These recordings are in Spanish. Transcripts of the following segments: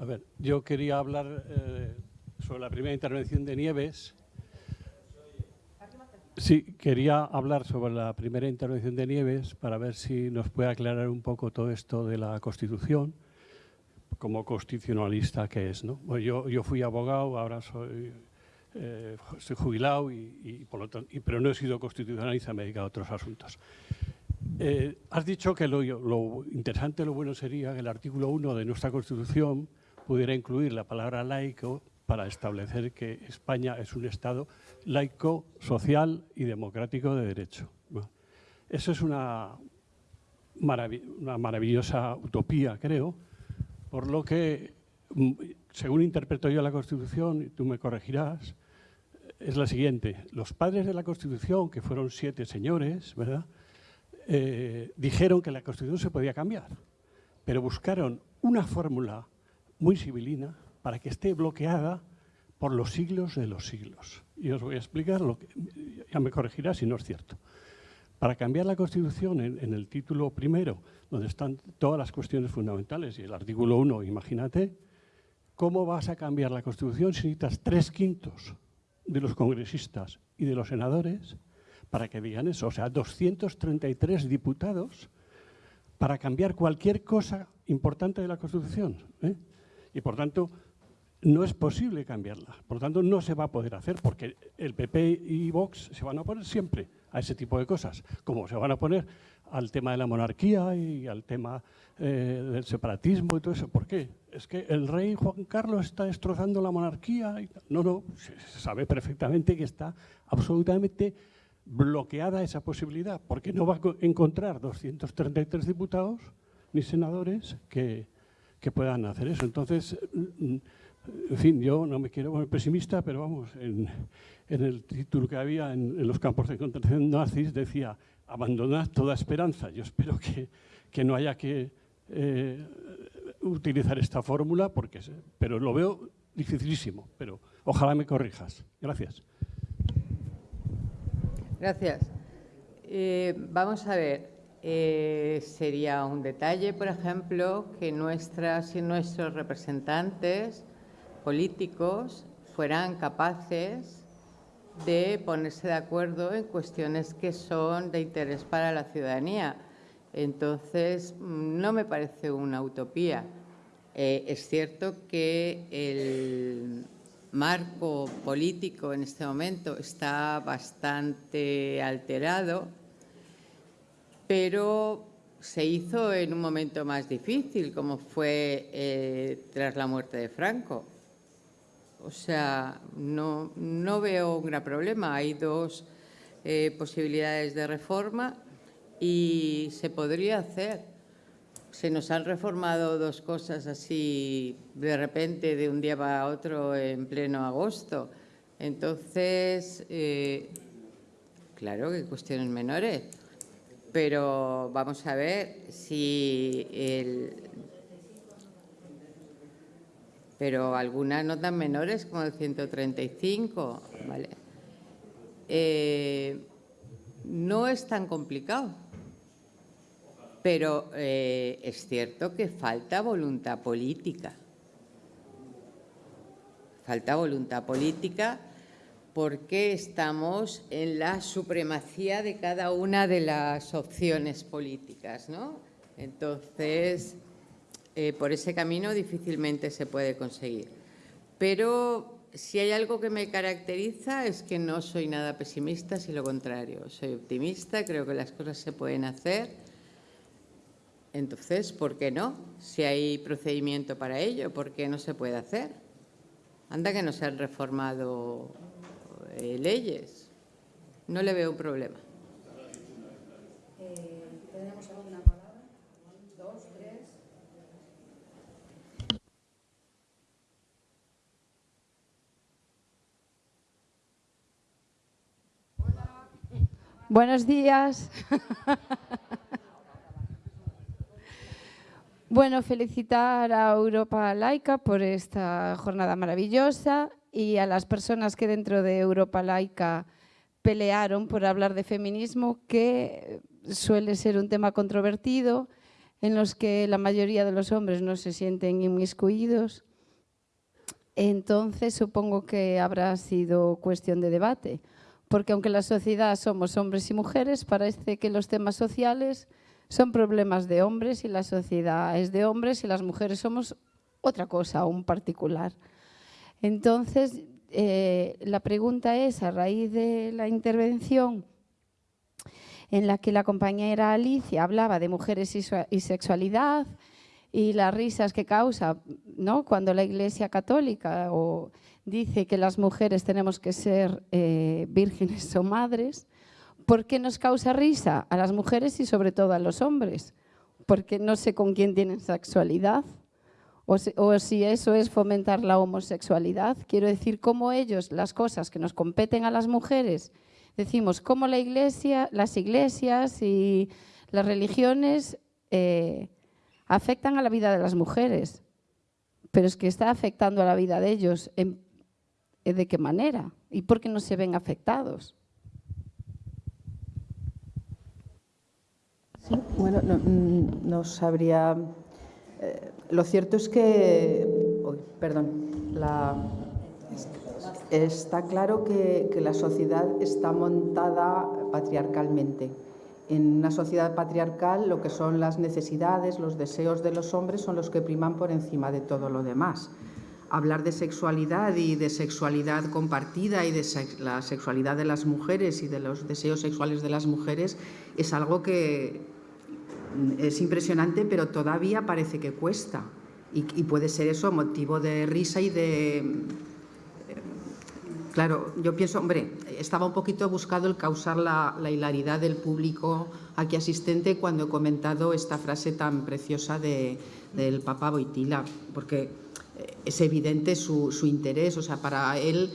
A ver, yo quería hablar eh, sobre la primera intervención de Nieves. Sí, quería hablar sobre la primera intervención de Nieves para ver si nos puede aclarar un poco todo esto de la Constitución, como constitucionalista que es. ¿no? yo, yo fui abogado, ahora soy, eh, jubilado, y, por lo tanto, pero no he sido constitucionalista, me he dedicado a otros asuntos. Eh, has dicho que lo, lo interesante, lo bueno sería que el artículo 1 de nuestra Constitución pudiera incluir la palabra laico para establecer que España es un Estado laico, social y democrático de derecho. eso es una, una maravillosa utopía, creo, por lo que, mm, según interpreto yo la Constitución, y tú me corregirás, es la siguiente. Los padres de la Constitución, que fueron siete señores, ¿verdad?, eh, dijeron que la Constitución se podía cambiar, pero buscaron una fórmula muy civilina para que esté bloqueada por los siglos de los siglos. Y os voy a explicar lo que, ya me corregirá si no es cierto. Para cambiar la Constitución en, el título primero, donde están todas las cuestiones fundamentales, y el artículo 1, imagínate, ¿cómo vas a cambiar la Constitución si necesitas tres quintos de los congresistas y de los senadores para que digan eso? O sea, 233 diputados para cambiar cualquier cosa importante de la Constitución. ¿eh? Y por tanto no es posible cambiarla. Por tanto, no se va a poder hacer porque el PP y Vox se van a poner siempre a ese tipo de cosas, como se van a poner al tema de la monarquía y al tema eh, del separatismo y todo eso. ¿Por qué? Es que el rey Juan Carlos está destrozando la monarquía. Y no, no, se sabe perfectamente que está absolutamente bloqueada esa posibilidad, porque no va a encontrar 233 diputados ni senadores que, que puedan hacer eso. Entonces, mm, en fin, yo no me quiero poner pesimista, pero vamos, en, el título que había en, los campos de concentración nazis decía abandonar toda esperanza. Yo espero que, que no haya que eh, utilizar esta fórmula, porque, pero lo veo dificilísimo, pero ojalá me corrijas. Gracias. Gracias. Eh, vamos a ver, eh, sería un detalle, por ejemplo, que nuestras y nuestros representantes políticos fueran capaces de ponerse de acuerdo en cuestiones que son de interés para la ciudadanía. Entonces, mm, no me parece una utopía. Eh, es cierto que el marco político en este momento está bastante alterado pero se hizo en un momento más difícil, como fue eh, tras la muerte de Franco. O sea, no, veo un gran problema. Hay dos eh, posibilidades de reforma y se podría hacer. Se nos han reformado dos cosas así de repente, de un día para otro, en pleno agosto. Entonces, eh, claro que cuestiones menores pero vamos a ver si el... Pero algunas no tan menores como el 135, ¿vale? Eh, no es tan complicado, pero eh, es cierto que falta voluntad política. Falta voluntad política porque estamos en la supremacía de cada una de las opciones políticas. ¿no? Entonces, eh, por ese camino difícilmente se puede conseguir. Pero si hay algo que me caracteriza es que no soy nada pesimista, sino lo contrario. Soy optimista, creo que las cosas se pueden hacer. Entonces, ¿por qué no? Si hay procedimiento para ello, ¿por qué no se puede hacer? Anda que no se han reformado eh, leyes. No le veo un problema. Buenos días. bueno, felicitar a Europa Laica por esta jornada maravillosa y a las personas que dentro de Europa Laica pelearon por hablar de feminismo, que suele ser un tema controvertido, en los que la mayoría de los hombres no se sienten inmiscuidos entonces supongo que habrá sido cuestión de debate, porque aunque la sociedad somos hombres y mujeres, parece que los temas sociales son problemas de hombres y la sociedad es de hombres y las mujeres somos otra cosa, un particular. Entonces, eh, la pregunta es, a raíz de la intervención en la que la compañera Alicia hablaba de mujeres y sexualidad y las risas que causa ¿no? cuando la Iglesia Católica dice que las mujeres tenemos que ser eh, vírgenes o madres, ¿por qué nos causa risa a las mujeres y sobre todo a los hombres? Porque no sé con quién tienen sexualidad o si, eso es fomentar la homosexualidad. Quiero decir, cómo ellos, las cosas que nos competen a las mujeres, decimos cómo la iglesia, las iglesias y las religiones eh, afectan a la vida de las mujeres, pero es que está afectando a la vida de ellos. ¿De qué manera? ¿Y por qué no se ven afectados? bueno, no, sabría... Eh, lo cierto es que... perdón. está claro que, la sociedad está montada patriarcalmente. En una sociedad patriarcal lo que son las necesidades, los deseos de los hombres son los que priman por encima de todo lo demás. Hablar de sexualidad y de sexualidad compartida y de la sexualidad de las mujeres y de los deseos sexuales de las mujeres es algo que, es impresionante, pero todavía parece que cuesta. Y, puede ser eso motivo de risa y de... Eh, claro, yo pienso, hombre, estaba un poquito buscado el causar la, hilaridad del público aquí asistente cuando he comentado esta frase tan preciosa del Papa Boitila, porque es evidente su, su interés, o sea, para él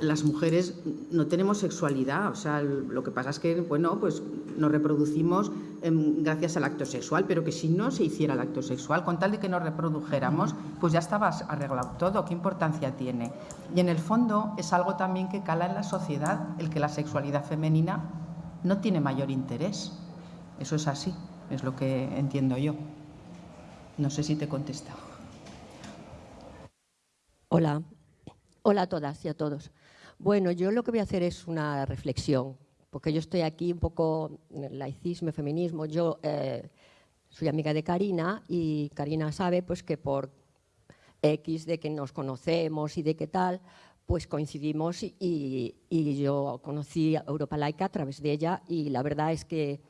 las mujeres no tenemos sexualidad, o sea, lo que pasa es que, bueno, pues nos reproducimos em, gracias al acto sexual, pero que si no se hiciera el acto sexual, con tal de que nos reprodujéramos, pues ya estaba arreglado todo, ¿qué importancia tiene? Y en el fondo es algo también que cala en la sociedad, el que la sexualidad femenina no tiene mayor interés. Eso es así, es lo que entiendo yo. No sé si te he contestado. Hola, hola a todas y a todos. Bueno, yo lo que voy a hacer es una reflexión, porque yo estoy aquí un poco laicismo, feminismo. Yo eh, soy amiga de Karina y Karina sabe pues, que por X de que nos conocemos y de qué tal, pues coincidimos y, yo conocí a Europa Laica a través de ella y la verdad es que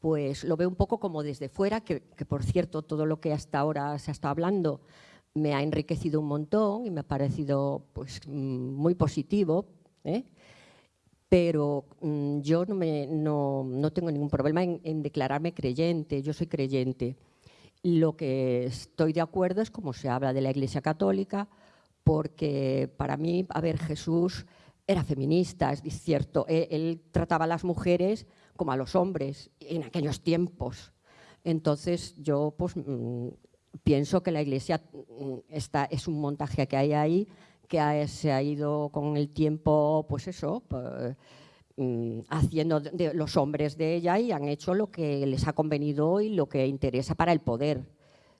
pues lo veo un poco como desde fuera, que, que por cierto todo lo que hasta ahora se estado hablando me ha enriquecido un montón y me ha parecido pues, mm, muy positivo, ¿eh? pero mm, yo no, me, no, no, tengo ningún problema en, declararme creyente, yo soy creyente. Lo que estoy de acuerdo es como se habla de la Iglesia Católica, porque para mí, a ver, Jesús era feminista, es cierto, él, él trataba a las mujeres como a los hombres en aquellos tiempos. Entonces yo pues, mm, pienso que la Iglesia mm, está, es un montaje que hay ahí, que se ha ido con el tiempo, pues eso, pues, haciendo de los hombres de ella y han hecho lo que les ha convenido y lo que interesa para el poder,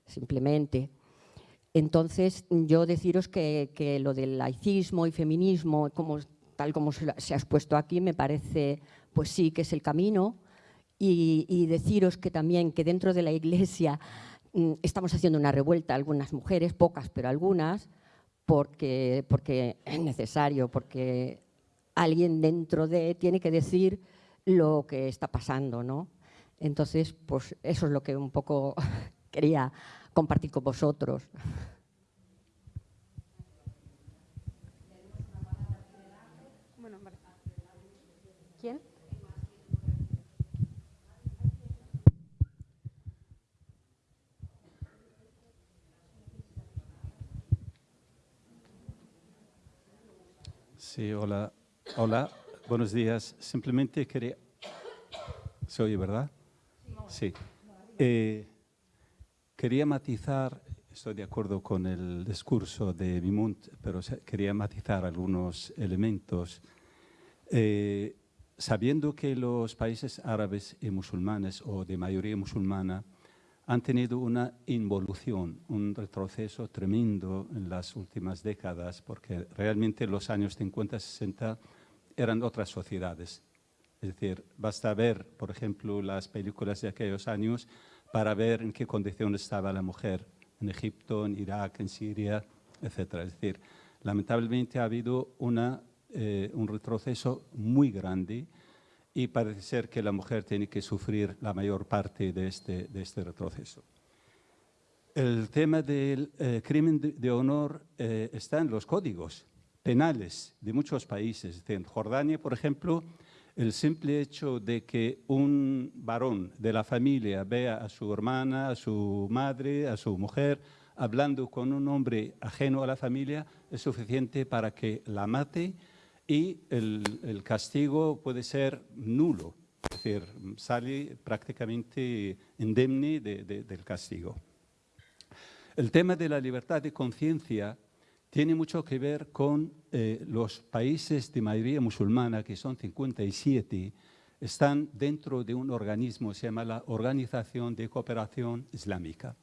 simplemente. Entonces, yo deciros que, lo del laicismo y feminismo, como, tal como se, ha expuesto aquí, me parece, pues sí, que es el camino. Y, y deciros que también que dentro de la Iglesia estamos haciendo una revuelta, algunas mujeres, pocas, pero algunas, porque, porque es necesario, porque alguien dentro de tiene que decir lo que está pasando, ¿no? Entonces, pues eso es lo que un poco quería compartir con vosotros. Sí, hola. Hola, buenos días. Simplemente quería... ¿Se oye, verdad? Sí. Eh, quería matizar, estoy de acuerdo con el discurso de Bimunt, pero quería matizar algunos elementos. Eh, sabiendo que los países árabes y musulmanes, o de mayoría musulmana, han tenido una involución, un retroceso tremendo en las últimas décadas, porque realmente los años 50, 60 eran otras sociedades. Es decir, basta ver, por ejemplo, las películas de aquellos años para ver en qué condición estaba la mujer en Egipto, en Irak, en Siria, etc. Es decir, lamentablemente ha habido una, eh, un retroceso muy grande y parece ser que la mujer tiene que sufrir la mayor parte de este, de este retroceso. El tema del eh, crimen de, honor eh, está en los códigos penales de muchos países. En Jordania, por ejemplo, el simple hecho de que un varón de la familia vea a su hermana, a su madre, a su mujer, hablando con un hombre ajeno a la familia, es suficiente para que la mate y el, castigo puede ser nulo, es decir, sale prácticamente indemne del castigo. El tema de la libertad de conciencia tiene mucho que ver con eh, los países de mayoría musulmana, que son 57, están dentro de un organismo, se llama la Organización de Cooperación Islámica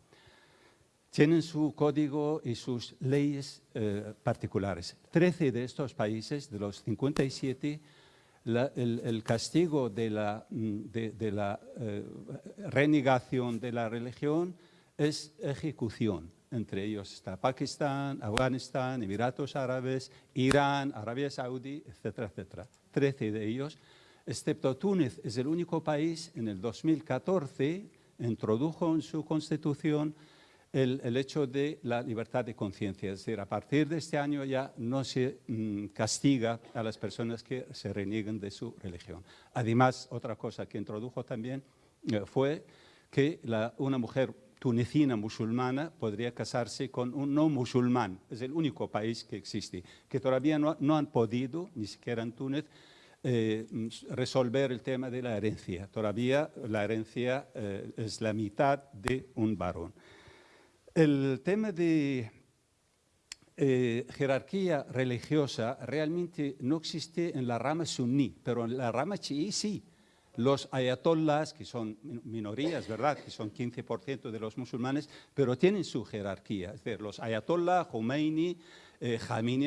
tienen su código y sus leyes eh, particulares. Trece de estos países, de los 57, el, castigo de la, mm, de, la eh, renegación de la religión es ejecución. Entre ellos está Pakistán, Afganistán, Emiratos Árabes, Irán, Arabia Saudí, etcétera, etcétera. Trece de ellos, excepto Túnez, es el único país en el 2014 introdujo en su constitución el, hecho de la libertad de conciencia. Es decir, a partir de este año ya no se mm, castiga a las personas que se reniegan de su religión. Además, otra cosa que introdujo también eh, fue que una mujer tunecina musulmana podría casarse con un no musulmán. Es el único país que existe, que todavía no, han podido, ni siquiera en Túnez, eh, resolver el tema de la herencia. Todavía la herencia eh, es la mitad de un varón. El tema de eh, jerarquía religiosa realmente no existe en la rama suní, pero en la rama chií sí. Los ayatollahs, que son minorías, ¿verdad?, que son 15% de los musulmanes, pero tienen su jerarquía. Es decir, los ayatollah, Khomeini, eh,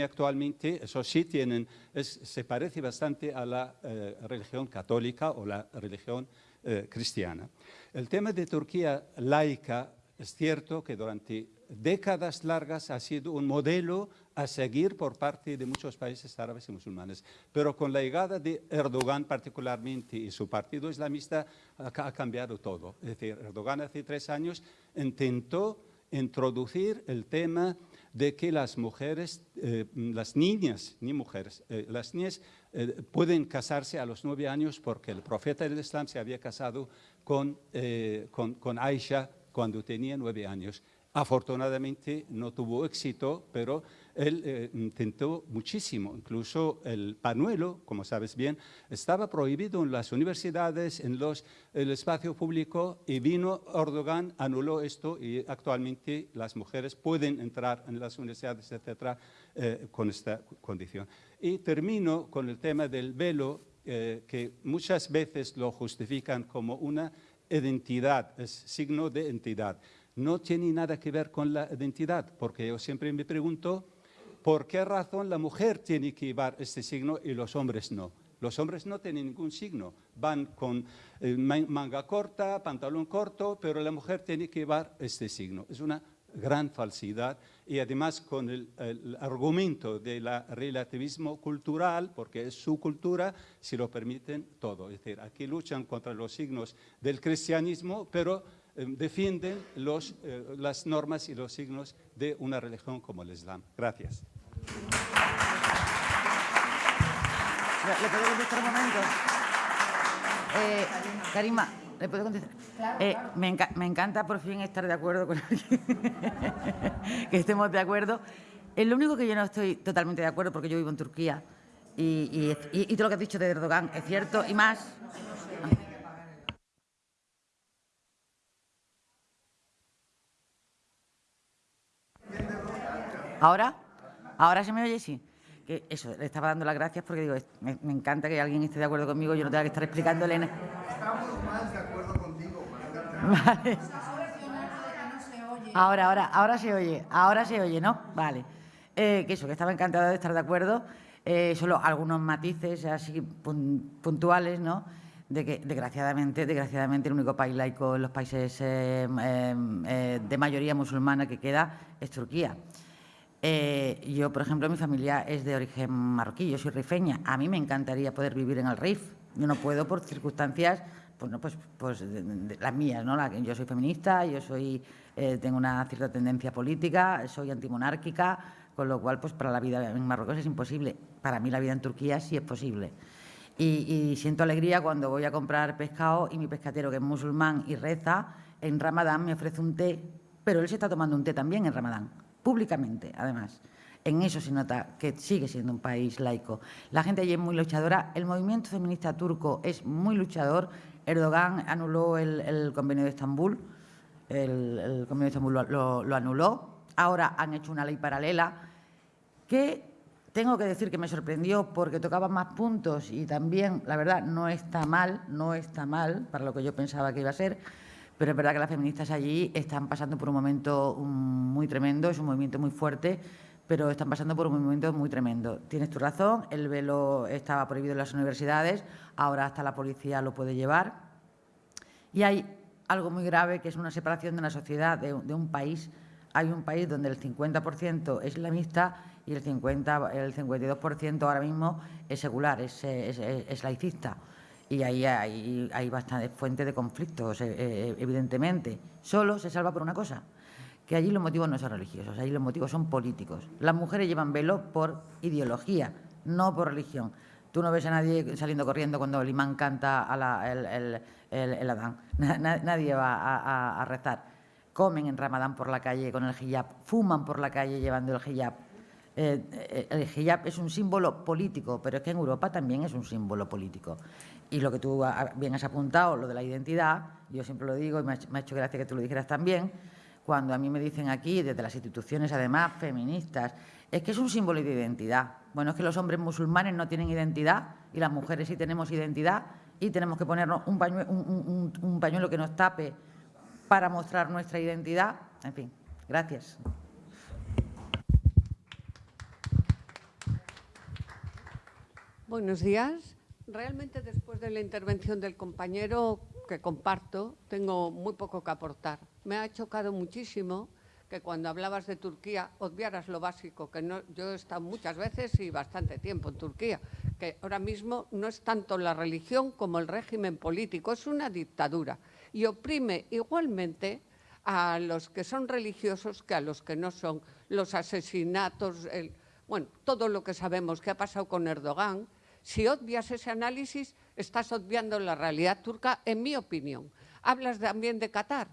actualmente, eso sí tienen, se parece bastante a la eh, religión católica o la religión eh, cristiana. El tema de Turquía laica es cierto que durante décadas largas ha sido un modelo a seguir por parte de muchos países árabes y musulmanes, pero con la llegada de Erdogan particularmente y su partido islamista ha cambiado todo. Es decir, Erdogan hace tres años intentó introducir el tema de que las mujeres, eh, las niñas, ni mujeres, eh, las niñas eh, pueden casarse a los nueve años porque el profeta del Islam se había casado con, con, con Aisha cuando tenía nueve años. Afortunadamente no tuvo éxito, pero él eh, intentó muchísimo. Incluso el panuelo, como sabes bien, estaba prohibido en las universidades, en los, el espacio público, y vino Erdogan, anuló esto y actualmente las mujeres pueden entrar en las universidades, etcétera, eh, con esta condición. Y termino con el tema del velo, eh, que muchas veces lo justifican como una identidad, es signo de entidad. No tiene nada que ver con la identidad, porque yo siempre me pregunto por qué razón la mujer tiene que llevar este signo y los hombres no. Los hombres no tienen ningún signo, van con eh, manga corta, pantalón corto, pero la mujer tiene que llevar este signo. Es una gran falsidad y además con el, argumento del relativismo cultural, porque es su cultura, si lo permiten todo. Es decir, aquí luchan contra los signos del cristianismo, pero eh, defienden los, eh, las normas y los signos de una religión como el Islam. Gracias. ¿Le puedo contestar un momento? Eh, Karima, ¿Le puedo contestar? Eh, me, me, encanta por fin estar de acuerdo con alguien, que estemos de acuerdo. Es lo único que yo no estoy totalmente de acuerdo, porque yo vivo en Turquía, y, y, todo lo que has dicho de Erdogan es cierto, y más... ¿Ahora? ¿Ahora se me oye? Sí. Que eso, le estaba dando las gracias porque digo, me, me encanta que alguien esté de acuerdo conmigo, yo no tenga que estar explicándole... Estamos más. Vale. Ahora, ahora, ahora se oye, ahora se oye, ¿no? Vale. Eh, que eso, que estaba encantada de estar de acuerdo. Eh, solo algunos matices así puntuales, ¿no? De que, desgraciadamente, desgraciadamente, el único país laico en los países eh, de mayoría musulmana que queda es Turquía. yo, por ejemplo, mi familia es de origen marroquí, yo soy rifeña. A mí me encantaría poder vivir en el RIF. Yo no puedo por circunstancias pues, no, pues, pues las mías, ¿no? Yo soy feminista, yo soy, eh, tengo una cierta tendencia política, soy antimonárquica, con lo cual, pues para la vida en Marruecos es imposible. Para mí la vida en Turquía sí es posible. Y, siento alegría cuando voy a comprar pescado y mi pescatero, que es musulmán y reza, en Ramadán me ofrece un té, pero él se está tomando un té también en Ramadán, públicamente, además. En eso se nota que sigue siendo un país laico. La gente allí es muy luchadora. El movimiento feminista turco es muy luchador Erdogan anuló el, convenio de Estambul, el, convenio de Estambul lo, anuló. Ahora han hecho una ley paralela que tengo que decir que me sorprendió porque tocaba más puntos y también, la verdad, no está mal, no está mal para lo que yo pensaba que iba a ser, pero es verdad que las feministas allí están pasando por un momento muy tremendo, es un movimiento muy fuerte, pero están pasando por un momento muy tremendo. Tienes tu razón, el velo estaba prohibido en las universidades, ahora hasta la policía lo puede llevar. Y hay algo muy grave que es una separación de una sociedad, de, un país. Hay un país donde el 50% es islamista y el, 50, el 52% ahora mismo es secular, es, laicista. Y ahí hay, bastantes fuentes de conflictos, eh, eh, evidentemente. Solo se salva por una cosa, que allí los motivos no son religiosos, allí los motivos son políticos. Las mujeres llevan velo por ideología, no por religión. Tú no ves a nadie saliendo corriendo cuando el imán canta a el, el, Adán. nadie va a, rezar. Comen en Ramadán por la calle con el hijab, fuman por la calle llevando el hijab. Eh, eh, el hijab es un símbolo político, pero es que en Europa también es un símbolo político. Y lo que tú bien has apuntado, lo de la identidad, yo siempre lo digo y me ha hecho gracia que tú lo dijeras también, cuando a mí me dicen aquí, desde las instituciones además feministas, es que es un símbolo de identidad. Bueno, es que los hombres musulmanes no tienen identidad y las mujeres sí tenemos identidad y tenemos que ponernos un pañuelo, que nos tape para mostrar nuestra identidad. En fin, gracias. Buenos días. Realmente después de la intervención del compañero que comparto, tengo muy poco que aportar. Me ha chocado muchísimo que cuando hablabas de Turquía obviaras lo básico, que no, yo he estado muchas veces y bastante tiempo en Turquía, que ahora mismo no es tanto la religión como el régimen político, es una dictadura y oprime igualmente a los que son religiosos que a los que no son, los asesinatos, bueno, todo lo que sabemos que ha pasado con Erdogan, si obvias ese análisis, estás obviando la realidad turca, en mi opinión. Hablas también de Qatar,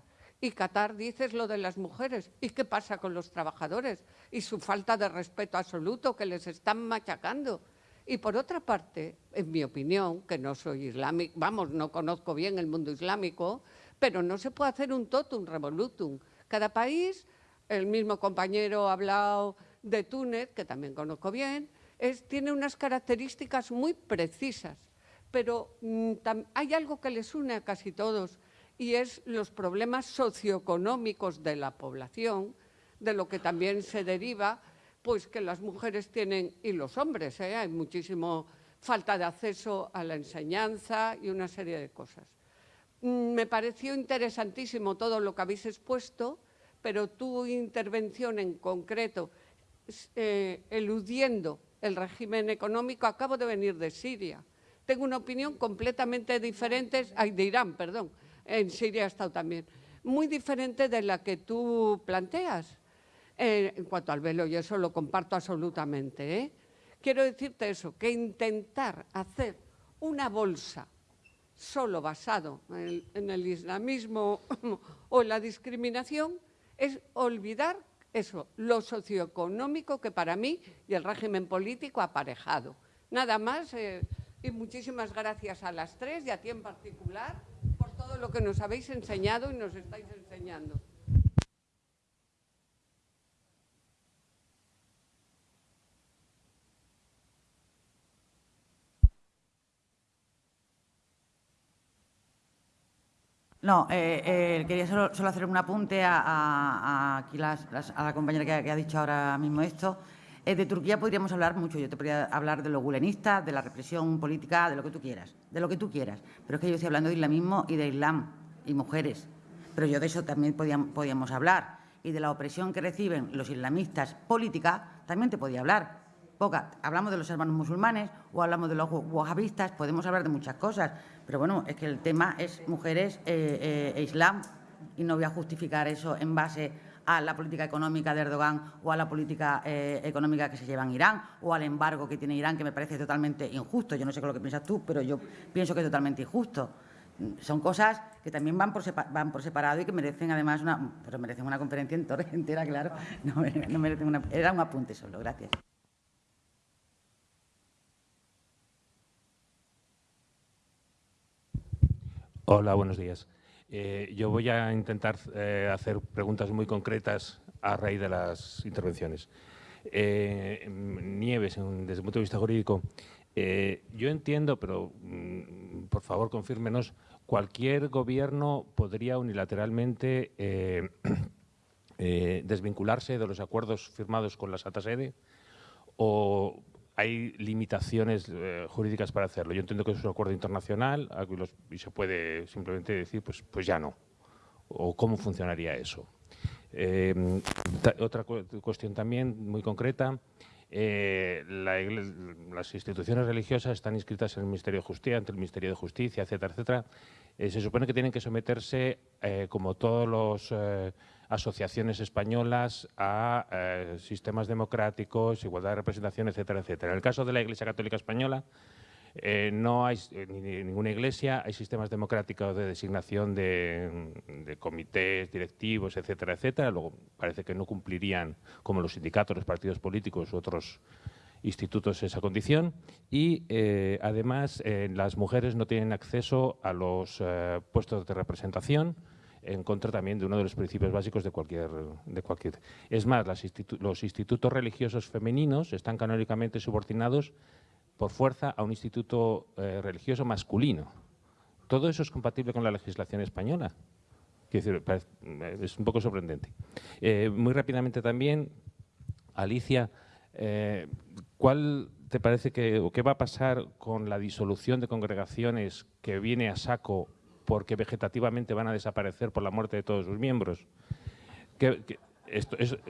y Qatar dices lo de las mujeres. ¿Y qué pasa con los trabajadores? Y su falta de respeto absoluto que les están machacando. Y por otra parte, en mi opinión, que no soy islámico, vamos, no conozco bien el mundo islámico, pero no se puede hacer un totum revolutum. Cada país, el mismo compañero ha hablado de Túnez, que también conozco bien, tiene unas características muy precisas, pero mm, hay algo que les une a casi todos, y es los problemas socioeconómicos de la población, de lo que también se deriva pues que las mujeres tienen, y los hombres, ¿eh? hay muchísimo falta de acceso a la enseñanza y una serie de cosas. Mm, me pareció interesantísimo todo lo que habéis expuesto, pero tu intervención en concreto, eh, eludiendo el régimen económico, acabo de venir de Siria. Tengo una opinión completamente diferente, de Irán, perdón, en Siria ha estado también, muy diferente de la que tú planteas. Eh, en cuanto al velo, y eso lo comparto absolutamente. ¿eh? Quiero decirte eso, que intentar hacer una bolsa solo basado en el, islamismo o en la discriminación es olvidar eso, lo socioeconómico que para mí y el régimen político aparejado. Nada más eh, y muchísimas gracias a las tres y a ti en particular todo lo que nos habéis enseñado y nos estáis enseñando. No, eh, eh, quería solo, solo, hacer un apunte a, a, a aquí las, las, a la compañera que, que, ha dicho ahora mismo esto. Eh, de Turquía podríamos hablar mucho. Yo te podría hablar de los gulenistas, de la represión política, de lo que tú quieras, de lo que tú quieras. Pero es que yo estoy hablando de islamismo y de islam y mujeres. Pero yo de eso también podíamos, hablar. Y de la opresión que reciben los islamistas política también te podía hablar. Poca, hablamos de los hermanos musulmanes o hablamos de los wahabistas, podemos hablar de muchas cosas, pero bueno, es que el tema es mujeres eh, eh, e islam y no voy a justificar eso en base a la política económica de Erdogan o a la política eh, económica que se lleva en Irán o al embargo que tiene Irán, que me parece totalmente injusto. Yo no sé qué es lo que piensas tú, pero yo pienso que es totalmente injusto. Son cosas que también van por, van por separado y que merecen además una, pues merecen una conferencia entera, claro. No, no merecen una, era un apunte solo. Gracias. Hola, buenos días. Eh, yo voy a intentar eh, hacer preguntas muy concretas a raíz de las intervenciones. Eh, Nieves, desde el punto de vista jurídico, yo entiendo, pero mm, por favor confírmenos, cualquier gobierno podría unilateralmente desvincularse de los acuerdos firmados con la Santa Sede o hay limitaciones eh, jurídicas para hacerlo. Yo entiendo que es un acuerdo internacional y se puede simplemente decir, pues, pues ya no. ¿O cómo funcionaría eso? Eh, otra cu cuestión también muy concreta. Eh, la las instituciones religiosas están inscritas en el Ministerio de Justicia, ante el Ministerio de Justicia, etcétera, etcétera. Eh, se supone que tienen que someterse, como todos los asociaciones españolas a eh, sistemas democráticos, igualdad de representación, etcétera, etcétera. En el caso de la Iglesia Católica Española, eh, no hay eh, ni, ninguna iglesia, hay sistemas democráticos de designación de, de, comités directivos, etcétera, etcétera. Luego parece que no cumplirían, como los sindicatos, los partidos políticos u otros institutos, esa condición. Y además, las mujeres no tienen acceso a los puestos de representación, en contra también de uno de los principios básicos de cualquier... De cualquier. Es más, los institutos religiosos femeninos están canónicamente subordinados por fuerza a un instituto eh, religioso masculino. Todo eso es compatible con la legislación española. Decir, es un poco sorprendente. Eh, muy rápidamente también, Alicia, eh, ¿cuál te parece que, o qué va a pasar con la disolución de congregaciones que viene a saco porque vegetativamente van a desaparecer por la muerte de todos sus miembros.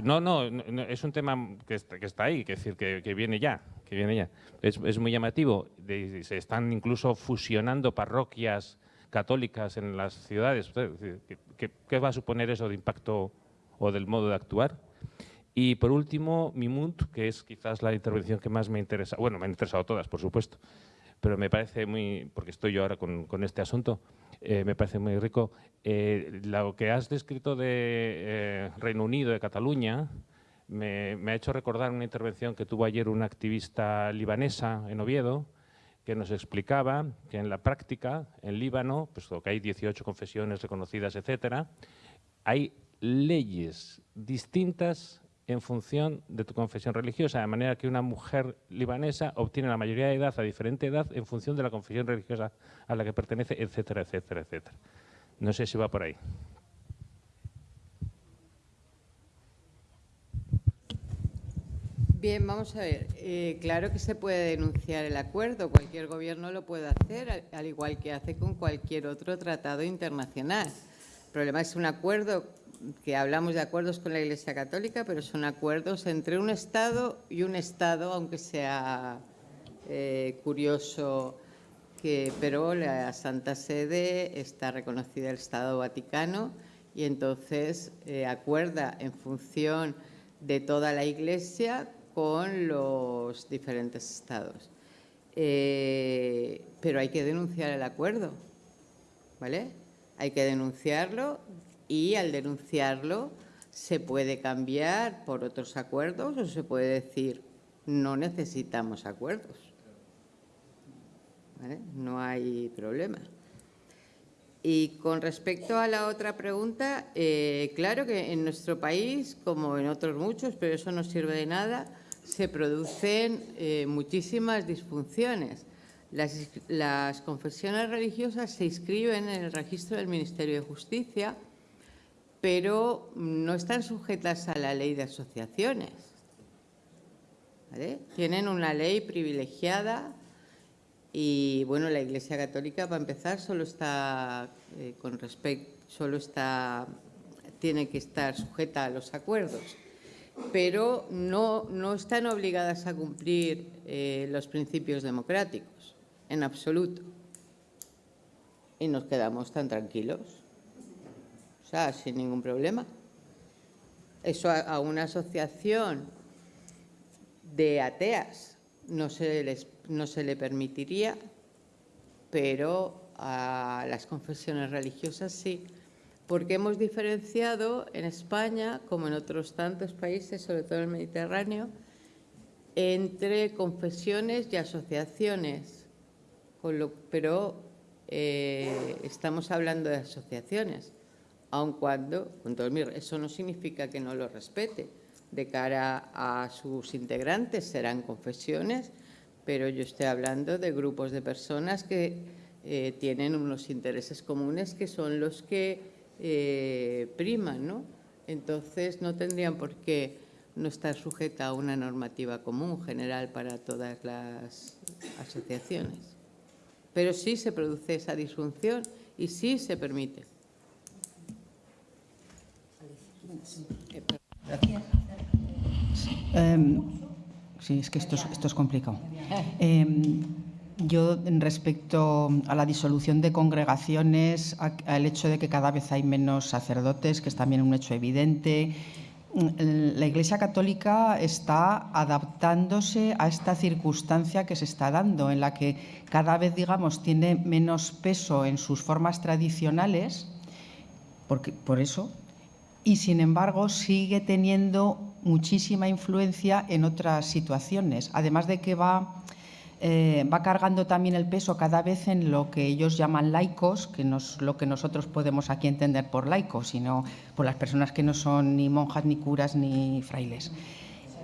No, no, no, es un tema que está, ahí, que, decir, que, viene ya, que viene ya. Es, muy llamativo. Se están incluso fusionando parroquias católicas en las ciudades. ¿Qué, ¿Qué, va a suponer eso de impacto o del modo de actuar? Y por último, Mimunt, que es quizás la intervención que más me interesa. Bueno, me han interesado todas, por supuesto, pero me parece muy, porque estoy yo ahora con este asunto, eh, me parece muy rico. Eh, lo que has descrito de eh, Reino Unido, de Cataluña, me, ha hecho recordar una intervención que tuvo ayer una activista libanesa en Oviedo, que nos explicaba que en la práctica, en Líbano, pues que hay 18 confesiones reconocidas, etcétera, hay leyes distintas en función de tu confesión religiosa, de manera que una mujer libanesa obtiene la mayoría de edad a diferente edad en función de la confesión religiosa a la que pertenece, etcétera, etcétera, etcétera. No sé si va por ahí. Bien, vamos a ver. Eh, claro que se puede denunciar el acuerdo, cualquier gobierno lo puede hacer, al, al igual que hace con cualquier otro tratado internacional. El problema es un acuerdo que hablamos de acuerdos con la Iglesia Católica, pero son acuerdos entre un Estado y un Estado, aunque sea eh, curioso que, pero la Santa Sede está reconocida el Estado Vaticano y entonces eh, acuerda en función de toda la Iglesia con los diferentes estados. Eh, pero hay que denunciar el acuerdo, ¿vale? Hay que denunciarlo y al denunciarlo se puede cambiar por otros acuerdos o se puede decir no necesitamos acuerdos. No hay problema. Y con respecto a la otra pregunta, eh, claro que en nuestro país, como en otros muchos, pero eso no sirve de nada, se producen eh, muchísimas disfunciones las confesiones religiosas se inscriben en el registro del Ministerio de Justicia, pero no están sujetas a la ley de asociaciones. Tienen una ley privilegiada y, bueno, la Iglesia Católica, para empezar, solo está eh, con respecto, solo está, tiene que estar sujeta a los acuerdos, pero no, no están obligadas a cumplir eh, los principios democráticos, en absoluto. Y nos quedamos tan tranquilos, sin ningún problema. Eso a, una asociación de ateas no se, le permitiría, pero a las confesiones religiosas sí, porque hemos diferenciado en España, como en otros tantos países, sobre todo en el Mediterráneo, entre confesiones y asociaciones, pero eh, estamos hablando de asociaciones, aun cuando, eso no significa que no lo respete. De cara a sus integrantes serán confesiones, pero yo estoy hablando de grupos de personas que eh, tienen unos intereses comunes que son los que eh, priman, ¿no? Entonces no tendrían por qué no estar sujeta a una normativa común general para todas las asociaciones. Pero sí se produce esa disfunción y sí se permite. Eh, sí, es que esto es, complicado. Eh, yo, respecto a la disolución de congregaciones, al hecho de que cada vez hay menos sacerdotes, que es también un hecho evidente, la Iglesia Católica está adaptándose a esta circunstancia que se está dando, en la que cada vez, digamos, tiene menos peso en sus formas tradicionales, porque, por eso, y sin embargo sigue teniendo muchísima influencia en otras situaciones, además de que va eh, va cargando también el peso cada vez en lo que ellos llaman laicos, que no es lo que nosotros podemos aquí entender por laicos, sino por las personas que no son ni monjas, ni curas, ni frailes.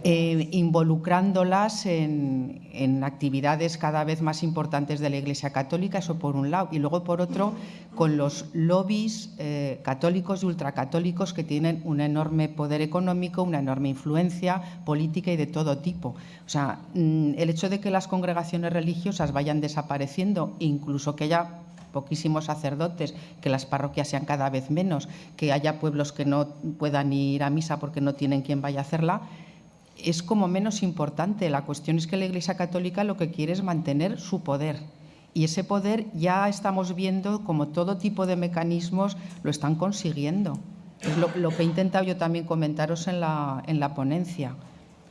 Eh, involucrándolas en, actividades cada vez más importantes de la Iglesia Católica, eso por un lado, y luego por otro, con los lobbies eh, católicos y ultracatólicos que tienen un enorme poder económico, una enorme influencia política y de todo tipo. O sea, mm, el hecho de que las congregaciones religiosas vayan desapareciendo, incluso que haya poquísimos sacerdotes, que las parroquias sean cada vez menos, que haya pueblos que no puedan ir a misa porque no tienen quien vaya a hacerla, es como menos importante. La cuestión es que la Iglesia Católica lo que quiere es mantener su poder. Y ese poder ya estamos viendo como todo tipo de mecanismos lo están consiguiendo. Es lo, que he intentado yo también comentaros en la, en la ponencia.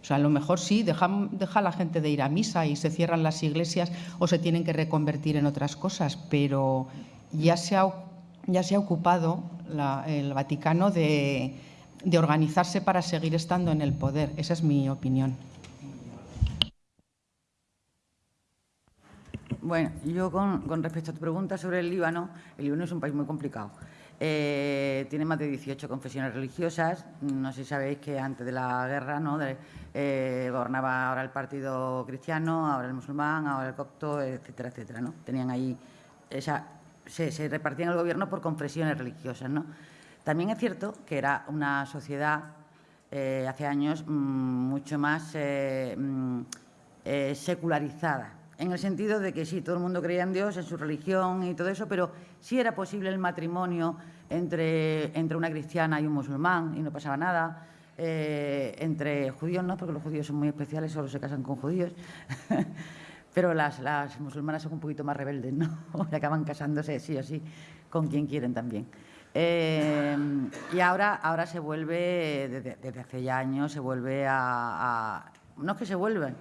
O sea, a lo mejor sí, deja, deja la gente de ir a misa y se cierran las iglesias o se tienen que reconvertir en otras cosas, pero ya se ha, ya se ha ocupado el Vaticano de, de organizarse para seguir estando en el poder. Esa es mi opinión. Bueno, yo con, con, respecto a tu pregunta sobre el Líbano, el Líbano es un país muy complicado. Eh, tiene más de 18 confesiones religiosas. No sé si sabéis que antes de la guerra ¿no? de, eh, gobernaba ahora el partido cristiano, ahora el musulmán, ahora el copto, etcétera, etcétera. ¿no? Tenían ahí, esa, se, se repartían el gobierno por confesiones religiosas. ¿no? También es cierto que era una sociedad eh, hace años mmm, mucho más eh, mmm, eh, secularizada, en el sentido de que sí, todo el mundo creía en Dios, en su religión y todo eso, pero sí era posible el matrimonio entre, entre una cristiana y un musulmán y no pasaba nada. Entre judíos no, porque los judíos son muy especiales, solo se casan con judíos. pero las, las, musulmanas son un poquito más rebeldes, ¿no? Acaban casándose sí o sí con quien quieren también. Eh, y ahora, ahora se vuelve, desde, hace ya años, se vuelve a, No es que se vuelvan.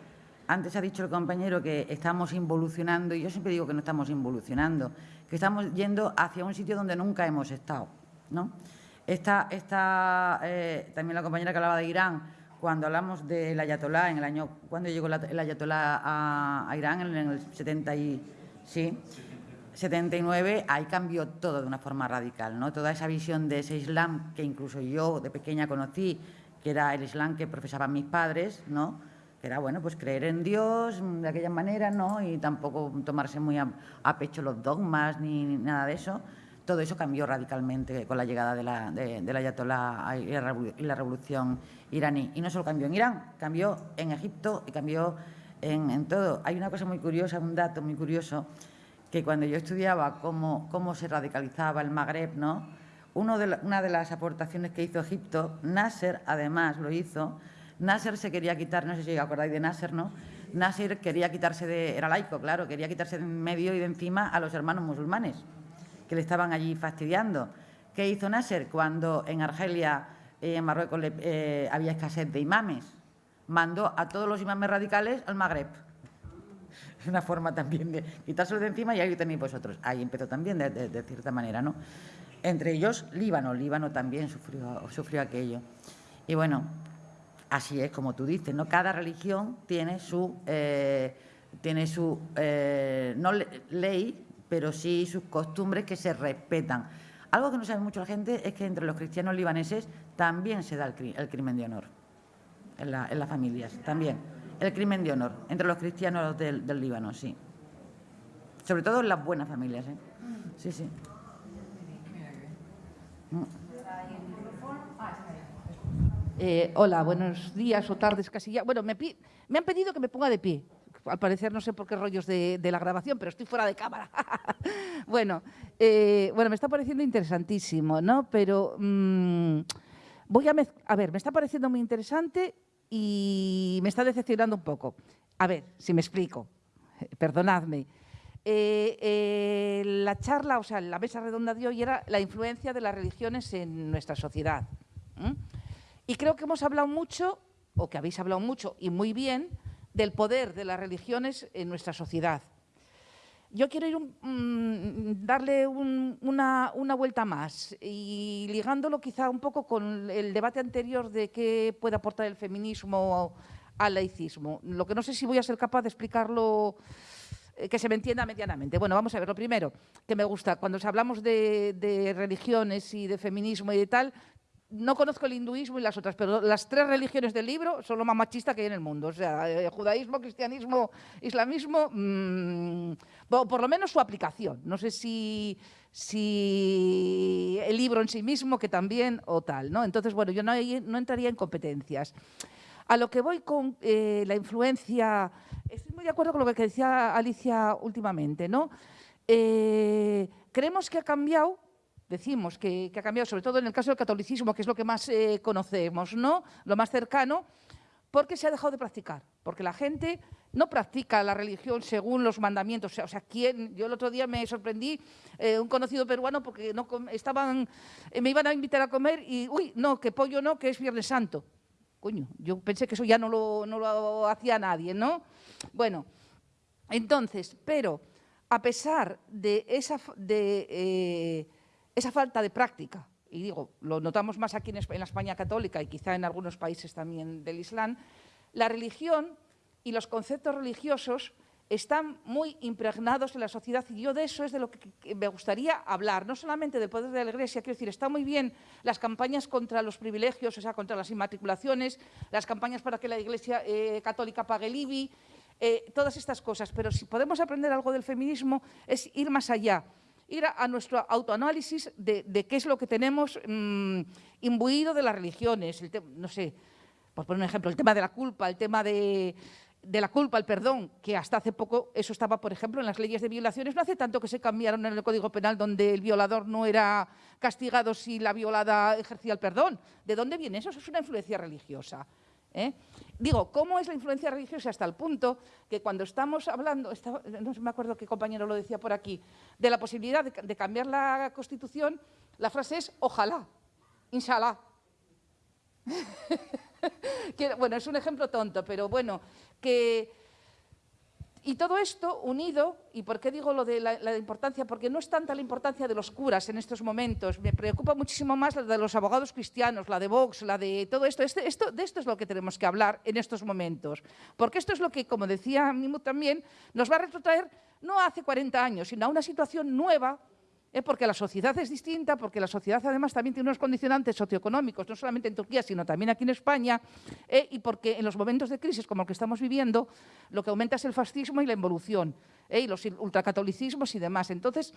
Antes ha dicho el compañero que estamos involucionando, y yo siempre digo que no estamos involucionando, que estamos yendo hacia un sitio donde nunca hemos estado. ¿no? Esta, esta eh, también la compañera que hablaba de Irán, cuando hablamos del ayatolá, en el año, cuando llegó el ayatolá a, a Irán, en el 70 y, sí, 79, ahí cambió todo de una forma radical, ¿no? Toda esa visión de ese Islam que incluso yo de pequeña conocí, que era el Islam que profesaban mis padres, ¿no? que era, bueno, pues creer en Dios de aquella manera, ¿no? Y tampoco tomarse muy a, pecho los dogmas ni nada de eso. Todo eso cambió radicalmente con la llegada de la, de, la Ayatollah y la, y la revolución iraní. Y no solo cambió en Irán, cambió en Egipto y cambió en, todo. Hay una cosa muy curiosa, un dato muy curioso, que cuando yo estudiaba cómo, cómo se radicalizaba el Magreb, ¿no? Uno de la, una de las aportaciones que hizo Egipto, Nasser además lo hizo, Nasser se quería quitar, no sé si acordáis de Nasser, ¿no? Nasser quería quitarse de, era laico, claro, quería quitarse de en medio y de encima a los hermanos musulmanes que le estaban allí fastidiando. ¿Qué hizo Nasser cuando en Argelia, eh, en Marruecos, eh, había escasez de imames? Mandó a todos los imames radicales al Magreb. Es una forma también de quitárselo de encima y ahí tenéis vosotros. Ahí empezó también, de, cierta manera, ¿no? Entre ellos, Líbano. Líbano también sufrió, sufrió aquello. Y bueno, así es como tú dices, ¿no? Cada religión tiene su, eh, tiene su eh, no ley, pero sí sus costumbres que se respetan. Algo que no sabe mucho la gente es que entre los cristianos libaneses también se da el, el crimen de honor, en, la, en, las familias, también. El crimen de honor entre los cristianos del, del Líbano, sí. Sobre todo en las buenas familias, ¿eh? Sí, sí. Eh, hola, buenos días o tardes casi ya. Bueno, me, me, han pedido que me ponga de pie. Al parecer no sé por qué rollos de, de la grabación, pero estoy fuera de cámara. bueno, eh, bueno, me está pareciendo interesantísimo, ¿no? Pero mmm, voy a... A ver, me está pareciendo muy interesante y me está decepcionando un poco. A ver, si me explico. Perdonadme. Eh, eh, la charla, o sea, la mesa redonda de hoy era la influencia de las religiones en nuestra sociedad. Y creo que hemos hablado mucho, o que habéis hablado mucho y muy bien, del poder de las religiones en nuestra sociedad. Yo quiero mmm, darle un, una, vuelta más y ligándolo quizá un poco con el debate anterior de qué puede aportar el feminismo al laicismo. Lo que no sé si voy a ser capaz de explicarlo eh, que se me entienda medianamente. Bueno, vamos a ver, lo primero que me gusta, cuando hablamos de religiones y de feminismo y de tal, no conozco el hinduismo y las otras, pero las tres religiones del libro son lo más machista que hay en el mundo. O sea, eh, judaísmo, cristianismo, islamismo, bueno, por lo menos su aplicación. No sé si, el libro en sí mismo, que también, o tal. ¿no? Entonces, bueno, yo no, no entraría en competencias. A lo que voy con eh, la influencia, estoy muy de acuerdo con lo que decía Alicia últimamente, ¿no? Eh, creemos que ha cambiado decimos que, ha cambiado, sobre todo en el caso del catolicismo, que es lo que más eh, conocemos, ¿no? lo más cercano, porque se ha dejado de practicar, porque la gente no practica la religión según los mandamientos. O sea, o sea ¿quién? yo el otro día me sorprendí, eh, un conocido peruano, porque no estaban, eh, me iban a invitar a comer y, uy, no, que pollo no, que es Viernes Santo. Coño, yo pensé que eso ya no lo, no lo hacía nadie, ¿no? Bueno, entonces, pero a pesar de esa... De, esa falta de práctica, y digo, lo notamos más aquí en la España católica y quizá en algunos países también del Islam, la religión y los conceptos religiosos están muy impregnados en la sociedad y yo de eso es de lo que me gustaría hablar, no solamente del poder de la Iglesia, quiero decir, está muy bien las campañas contra los privilegios, o sea, contra las inmatriculaciones, las campañas para que la Iglesia eh, católica pague el IBI, eh, todas estas cosas, pero si podemos aprender algo del feminismo es ir más allá, ir a, nuestro autoanálisis de, qué es lo que tenemos mmm, imbuido de las religiones, el no sé, por poner un ejemplo, el tema de la culpa, el tema de, la culpa, el perdón, que hasta hace poco eso estaba, por ejemplo, en las leyes de violaciones, no hace tanto que se cambiaron en el Código Penal donde el violador no era castigado si la violada ejercía el perdón. ¿De dónde viene eso? Eso es una influencia religiosa. ¿eh? Digo, ¿cómo es la influencia religiosa hasta el punto que cuando estamos hablando, no me acuerdo qué compañero lo decía por aquí, de la posibilidad de, cambiar la Constitución, la frase es ojalá, inshallah. bueno, es un ejemplo tonto, pero bueno, que y todo esto unido, ¿y por qué digo lo de la, importancia? Porque no es tanta la importancia de los curas en estos momentos, me preocupa muchísimo más la de los abogados cristianos, la de Vox, la de todo esto. Este, esto. De esto es lo que tenemos que hablar en estos momentos. Porque esto es lo que, como decía Mimu también, nos va a retrotraer no hace 40 años, sino a una situación nueva ¿eh? porque la sociedad es distinta, porque la sociedad además también tiene unos condicionantes socioeconómicos, no solamente en Turquía, sino también aquí en España, ¿eh? y porque en los momentos de crisis como el que estamos viviendo, lo que aumenta es el fascismo y la involución, ¿eh? y los ultracatolicismos y demás. Entonces,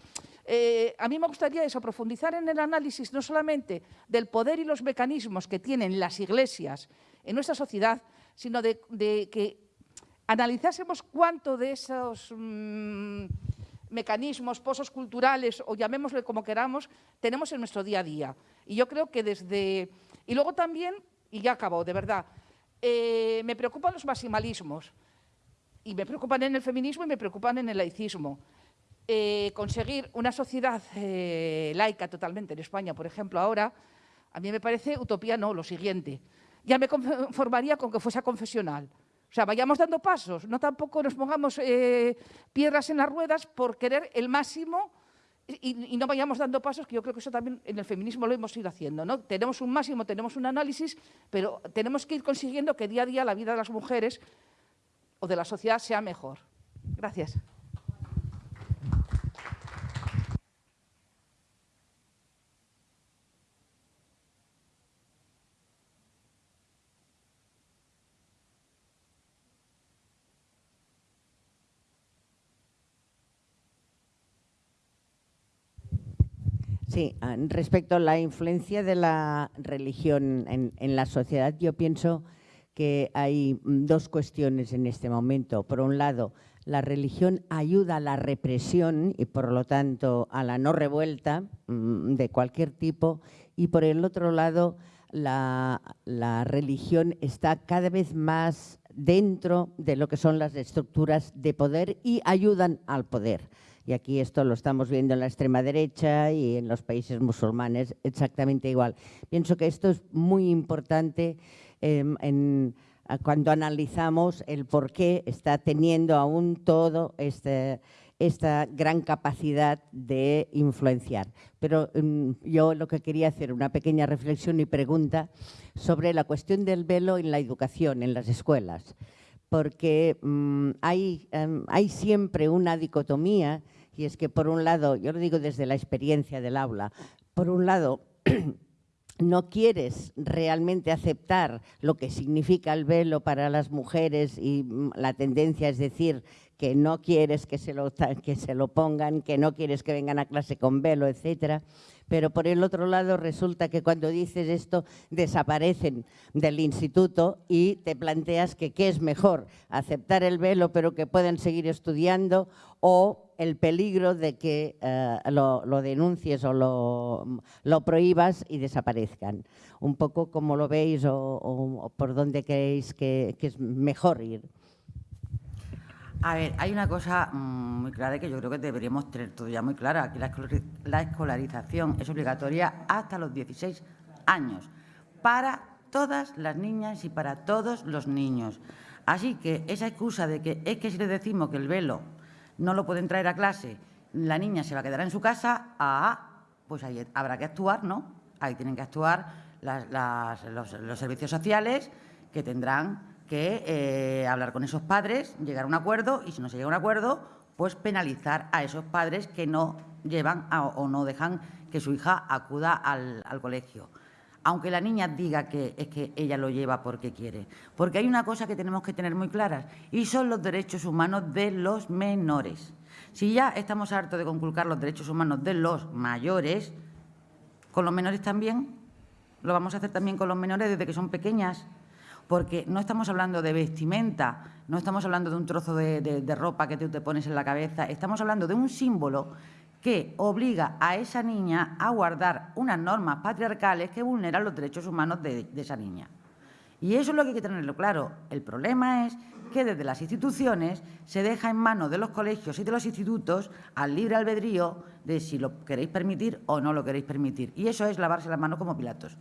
a mí me gustaría eso, profundizar en el análisis no solamente del poder y los mecanismos que tienen las iglesias en nuestra sociedad, sino de, que analizásemos cuánto de esos... Mm, mecanismos, pozos culturales o llamémosle como queramos, tenemos en nuestro día a día. Y yo creo que desde... Y luego también, y ya acabo, de verdad, eh, me preocupan los maximalismos. Y me preocupan en el feminismo y me preocupan en el laicismo. Eh, conseguir una sociedad eh, laica totalmente en España, por ejemplo, ahora, a mí me parece utopía no, lo siguiente. Ya me conformaría con que fuese confesional. O sea, vayamos dando pasos, no tampoco nos pongamos eh, piedras en las ruedas por querer el máximo y, no vayamos dando pasos, que yo creo que eso también en el feminismo lo hemos ido haciendo. ¿no? Tenemos un máximo, tenemos un análisis, pero tenemos que ir consiguiendo que día a día la vida de las mujeres o de la sociedad sea mejor. Gracias. Sí, ah, respecto a la influencia de la religión en, la sociedad, yo pienso que hay mm, dos cuestiones en este momento. Por un lado, la religión ayuda a la represión y por lo tanto a la no revuelta mm, de cualquier tipo y por el otro lado la, la, religión está cada vez más dentro de lo que son las estructuras de poder y ayudan al poder. Y aquí esto lo estamos viendo en la extrema derecha y en los países musulmanes exactamente igual. Pienso que esto es muy importante em, cuando analizamos el por qué está teniendo aún todo este, esta gran capacidad de influenciar. Pero em, yo lo que quería hacer, una pequeña reflexión y pregunta sobre la cuestión del velo en la educación, en las escuelas, porque mm, hay, em, hay siempre una dicotomía y es que por un lado, yo lo digo desde la experiencia del aula, por un lado no quieres realmente aceptar lo que significa el velo para las mujeres y mm, la tendencia es decir que no quieres que se lo, que se lo pongan, que no quieres que vengan a clase con velo, etcétera pero por el otro lado resulta que cuando dices esto desaparecen del instituto y te planteas que qué es mejor, aceptar el velo pero que pueden seguir estudiando o el peligro de que eh, lo, denuncies o lo, prohíbas y desaparezcan. Un poco como lo veis o, por dónde creéis que es mejor ir. A ver, hay una cosa mm, muy clara que yo creo que deberíamos tener todo ya muy clara. Aquí la escolarización es obligatoria hasta los 16 años para todas las niñas y para todos los niños. Así que esa excusa de que es que si le decimos que el velo no lo pueden traer a clase, la niña se va a quedar en su casa, ah, pues ahí habrá que actuar, ¿no? Ahí tienen que actuar los servicios sociales que tendrán que eh, hablar con esos padres, llegar a un acuerdo y si no se llega a un acuerdo, pues penalizar a esos padres que no llevan o no dejan que su hija acuda al, colegio. Aunque la niña diga que es que ella lo lleva porque quiere. Porque hay una cosa que tenemos que tener muy claras y son los derechos humanos de los menores. Si ya estamos hartos de conculcar los derechos humanos de los mayores, con los menores también, lo vamos a hacer también con los menores desde que son pequeñas porque no estamos hablando de vestimenta, no estamos hablando de un trozo de, ropa que tú te pones en la cabeza, estamos hablando de un símbolo que obliga a esa niña a guardar unas normas patriarcales que vulneran los derechos humanos de, de esa niña. Y eso es lo que hay que tenerlo claro. El problema es que desde las instituciones se deja en manos de los colegios y de los institutos al libre albedrío de si lo queréis permitir o no lo queréis permitir. Y eso es lavarse las manos como Pilatos.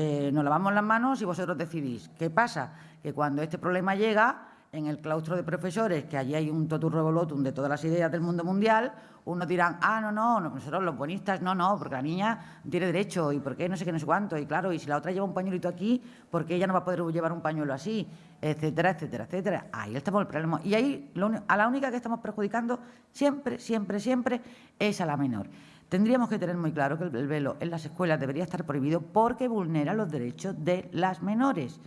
Eh, nos lavamos las manos y vosotros decidís. ¿Qué pasa? Que cuando este problema llega, en el claustro de profesores, que allí hay un totur revolutum de todas las ideas del mundo mundial, unos dirán, ah, no, no, nosotros los buenistas, no, no, porque la niña tiene derecho, y por qué no sé qué, no sé cuánto, y claro, y si la otra lleva un pañuelito aquí, ¿por qué ella no va a poder llevar un pañuelo así? Etcétera, etcétera, etcétera. Ahí estamos el problema. Y ahí a la única que estamos perjudicando siempre, siempre, siempre es a la menor. Tendríamos que tener muy claro que el velo en las escuelas debería estar prohibido porque vulnera los derechos de las menores.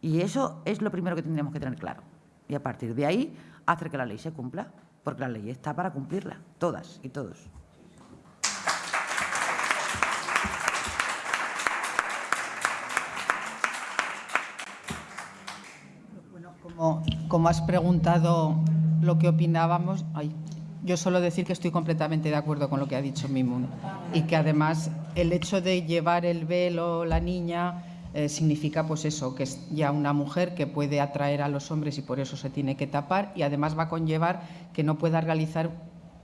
Y eso es lo primero que tendríamos que tener claro. Y a partir de ahí, hacer que la ley se cumpla, porque la ley está para cumplirla, todas y todos. Como, como has preguntado lo que opinábamos, yo solo decir que estoy completamente de acuerdo con lo que ha dicho Mimun y que además el hecho de llevar el velo la niña eh, significa pues eso, que es ya una mujer que puede atraer a los hombres y por eso se tiene que tapar y además va a conllevar que no pueda realizar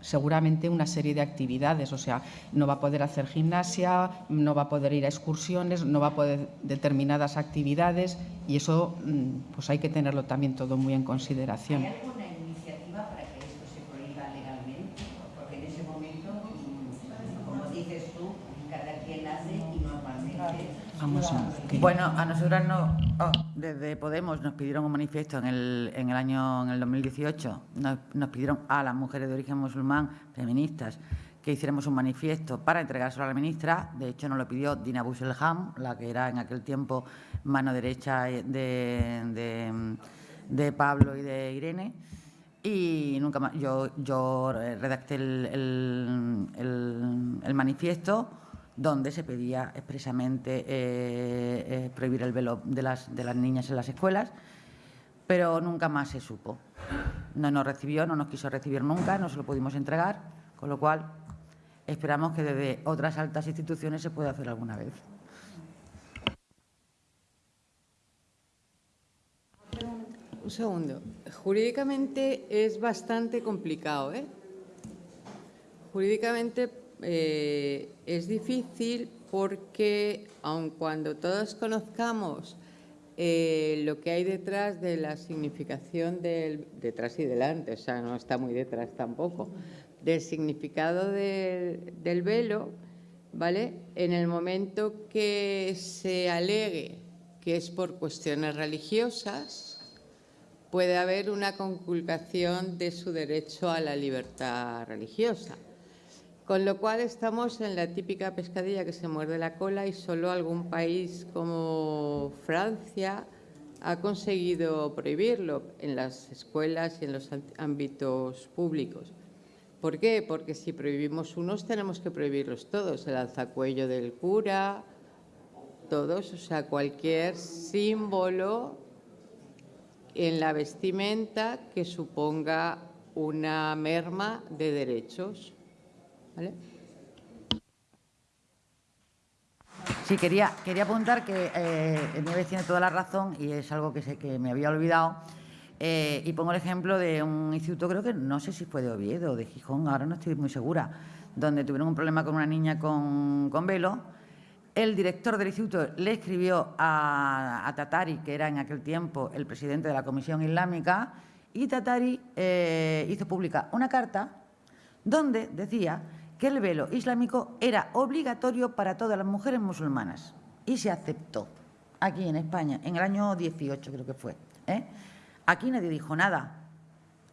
seguramente una serie de actividades, o sea, no va a poder hacer gimnasia, no va a poder ir a excursiones, no va a poder determinadas actividades y eso mm, pues hay que tenerlo también todo muy en consideración. ¿Hay alguna iniciativa para que esto se prohíba legalmente? Porque en ese momento, mm, como dices tú, cada quien hace y normalmente... Vamos a ver. Bueno, a nosotras no, oh, desde Podemos nos pidieron un manifiesto en el, en el año, en el 2018, nos, nos pidieron a las mujeres de origen musulmán, feministas, que hiciéramos un manifiesto para entregárselo a la ministra. De hecho, nos lo pidió Dina Busselham, la que era en aquel tiempo mano derecha de, de, de Pablo y de Irene. Y nunca más, yo, yo redacté el, el, el, el manifiesto donde se pedía expresamente eh, eh, prohibir el velo de las, de las niñas en las escuelas, pero nunca más se supo. No nos recibió, no nos quiso recibir nunca, no se lo pudimos entregar, con lo cual esperamos que desde otras altas instituciones se pueda hacer alguna vez. Un segundo. Jurídicamente es bastante complicado, ¿eh? Jurídicamente eh, es difícil porque, aun cuando todos conozcamos eh, lo que hay detrás de la significación del detrás y delante, o sea, no está muy detrás tampoco, del significado del velo, ¿vale? En el momento que se alegue que es por cuestiones religiosas, puede haber una conculcación de su derecho a la libertad religiosa. Con lo cual estamos en la típica pescadilla que se muerde la cola y solo algún país como Francia ha conseguido prohibirlo en las escuelas y en los ámbitos públicos. ¿Por qué? Porque si prohibimos unos tenemos que prohibirlos todos, el alzacuello del cura, todos, o sea, cualquier símbolo en la vestimenta que suponga una merma de derechos. Sí, quería, quería apuntar que eh, tiene toda la razón y es algo que, sé, que me había olvidado. Eh, y pongo el ejemplo de un instituto, creo que no sé si fue de Oviedo o de Gijón, ahora no estoy muy segura, donde tuvieron un problema con una niña con, con velo. El director del instituto le escribió a, a, Tatari, que era en aquel tiempo el presidente de la Comisión Islámica, y Tatari eh, hizo pública una carta donde decía que el velo islámico era obligatorio para todas las mujeres musulmanas y se aceptó aquí en España, en el año 18 creo que fue. ¿eh? Aquí nadie dijo nada,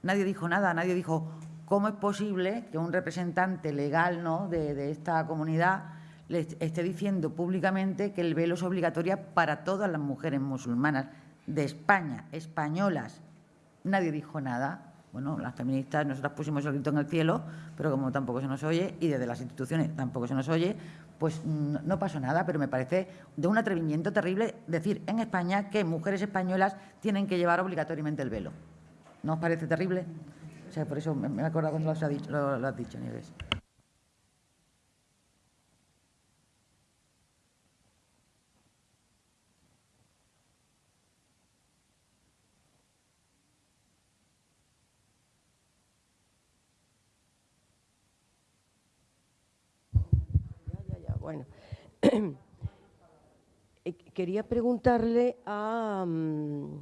nadie dijo nada, nadie dijo cómo es posible que un representante legal ¿no? de, de esta comunidad le esté diciendo públicamente que el velo es obligatorio para todas las mujeres musulmanas de España, españolas. Nadie dijo nada bueno, las feministas nosotras pusimos el grito en el cielo, pero como tampoco se nos oye y desde las instituciones tampoco se nos oye, pues no pasó nada, pero me parece de un atrevimiento terrible decir en España que mujeres españolas tienen que llevar obligatoriamente el velo. ¿No os parece terrible? O sea, por eso me acuerdo cuando lo has dicho, lo, lo has dicho Nieves. Bueno, eh, quería preguntarle a um,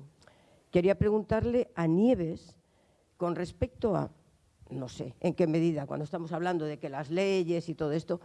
quería preguntarle a Nieves con respecto a no sé en qué medida cuando estamos hablando de que las leyes y todo esto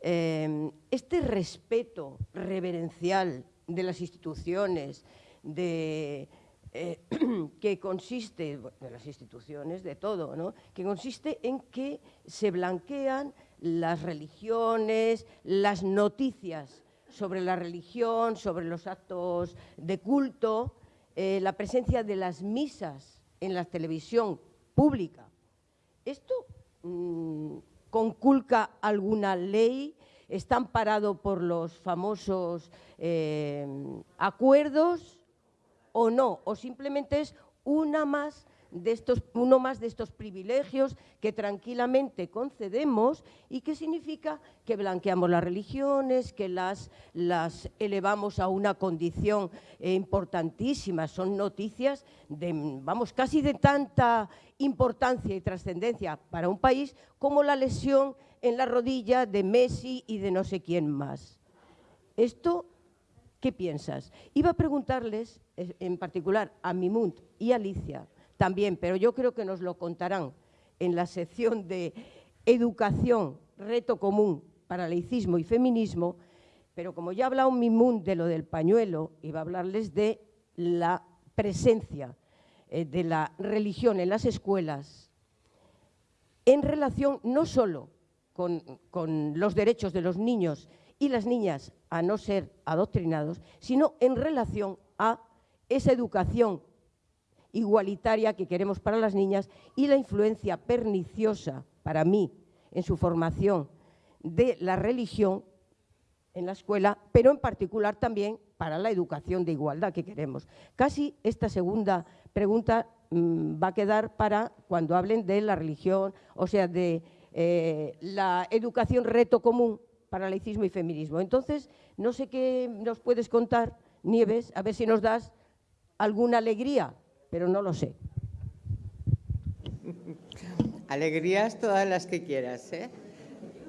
eh, este respeto reverencial de las instituciones de eh, que consiste de las instituciones de todo, ¿no? que consiste en que se blanquean las religiones, las noticias sobre la religión, sobre los actos de culto, eh, la presencia de las misas en la televisión pública. ¿Esto mm, conculca alguna ley? ¿Está amparado por los famosos eh, acuerdos o no? ¿O simplemente es una más de estos, uno más de estos privilegios que tranquilamente concedemos y que significa que blanqueamos las religiones, que las, elevamos a una condición eh, importantísima. Son noticias de, vamos, casi de tanta importancia y trascendencia para un país como la lesión en la rodilla de Messi y de no sé quién más. Esto ¿Qué piensas? Iba a preguntarles, eh, en particular a Mimunt y a Alicia, también, pero yo creo que nos lo contarán en la sección de educación, reto común para laicismo y feminismo, pero como ya ha hablado Mimunt de lo del pañuelo, iba a hablarles de la presencia eh, de la religión en las escuelas en relación no solo con los derechos de los niños y las niñas a no ser adoctrinados, sino en relación a esa educación igualitaria que queremos para las niñas y la influencia perniciosa para mí en su formación de la religión en la escuela, pero en particular también para la educación de igualdad que queremos. Casi esta segunda pregunta mm, va a quedar para cuando hablen de la religión, o sea, de eh, la educación reto común para laicismo y feminismo. Entonces, no sé qué nos puedes contar, Nieves, a ver si nos das alguna alegría, pero no lo sé. Alegrías todas las que quieras, ¿eh?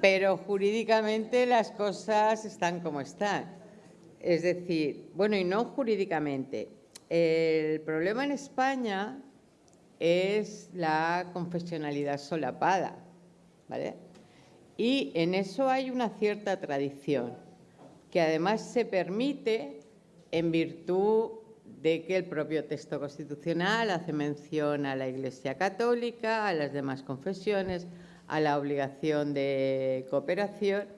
pero jurídicamente las cosas están como están. Es decir, bueno, y no jurídicamente. El problema en España es la confesionalidad solapada, ¿vale? Y en eso hay una cierta tradición, que además se permite en virtud de que el propio texto constitucional hace mención a la Iglesia Católica, a las demás confesiones, a la obligación de cooperación.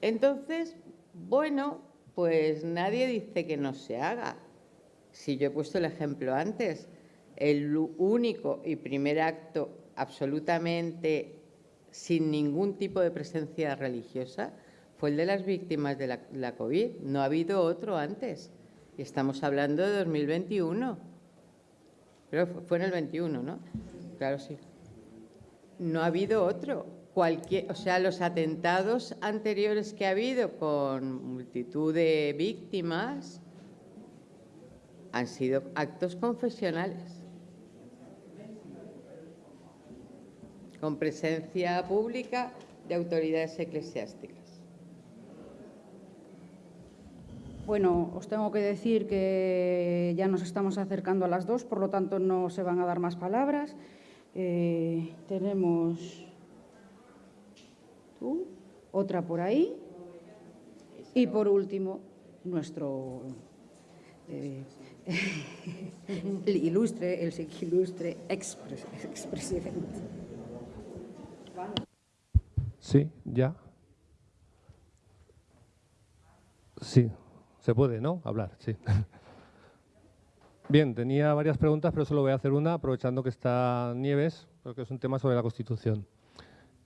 Entonces, bueno, pues nadie dice que no se haga. Si yo he puesto el ejemplo antes, el único y primer acto absolutamente sin ningún tipo de presencia religiosa fue el de las víctimas de la, COVID. No ha habido otro antes. Y estamos hablando de 2021. Pero fue en el 21, ¿no? Claro, sí. No ha habido otro. Cualquier, o sea, los atentados anteriores que ha habido con multitud de víctimas han sido actos confesionales. con presencia pública de autoridades eclesiásticas. Bueno, os tengo que decir que ya nos estamos acercando a las dos, por lo tanto no se van a dar más palabras. Eh, tenemos tú, otra por ahí y por último nuestro eh, el ilustre, el ilustre expresidente. Sí, ya. Sí, se puede, ¿no? Hablar, sí. Bien, tenía varias preguntas, pero solo voy a hacer una, aprovechando que está Nieves, porque es un tema sobre la Constitución.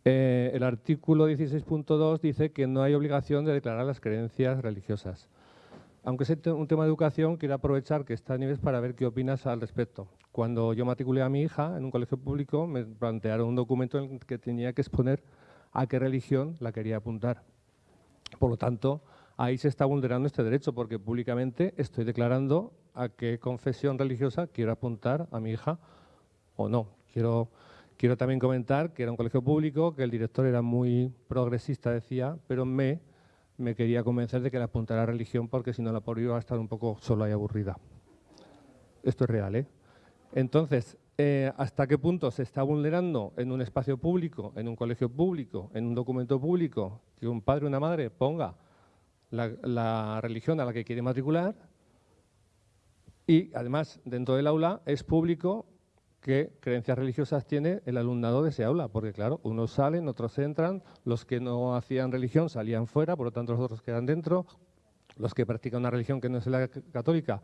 Eh, el artículo 16.2 dice que no hay obligación de declarar las creencias religiosas. Aunque es un tema de educación, quiero aprovechar que está Nieves para ver qué opinas al respecto. Cuando yo matriculé a mi hija en un colegio público, me plantearon un documento en el que tenía que exponer a qué religión la quería apuntar. Por lo tanto, ahí se está vulnerando este derecho porque públicamente estoy declarando a qué confesión religiosa quiero apuntar a mi hija o no. Quiero, quiero también comentar que era un colegio público, que el director era muy progresista, decía, pero me, me quería convencer de que le apuntara a religión porque si no la por iba a estar un poco sola y aburrida. Esto es real, ¿eh? Entonces, eh, hasta qué punto se está vulnerando en un espacio público, en un colegio público, en un documento público, que un padre o una madre ponga la, religión a la que quiere matricular y además dentro del aula es público qué creencias religiosas tiene el alumnado de ese aula, porque claro, unos salen, otros entran, los que no hacían religión salían fuera, por lo tanto los otros quedan dentro, los que practican una religión que no es la católica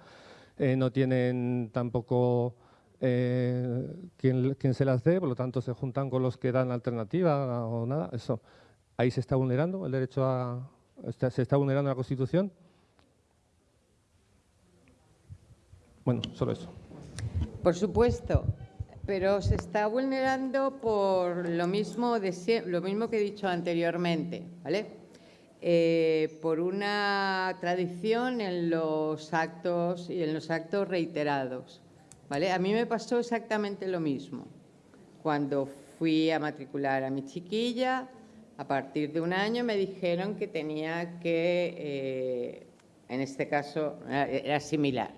eh, no tienen tampoco eh, quien, se las dé, por lo tanto se juntan con los que dan alternativa o nada, eso. Ahí se está vulnerando el derecho a... se está vulnerando la Constitución. Bueno, solo eso. Por supuesto, pero se está vulnerando por lo mismo, de, lo mismo que he dicho anteriormente, ¿vale? Eh, por una tradición en los actos y en los actos reiterados. ¿vale? A mí me pasó exactamente lo mismo. Cuando fui a matricular a mi chiquilla, a partir de un año me dijeron que tenía que, eh, en este caso era similar,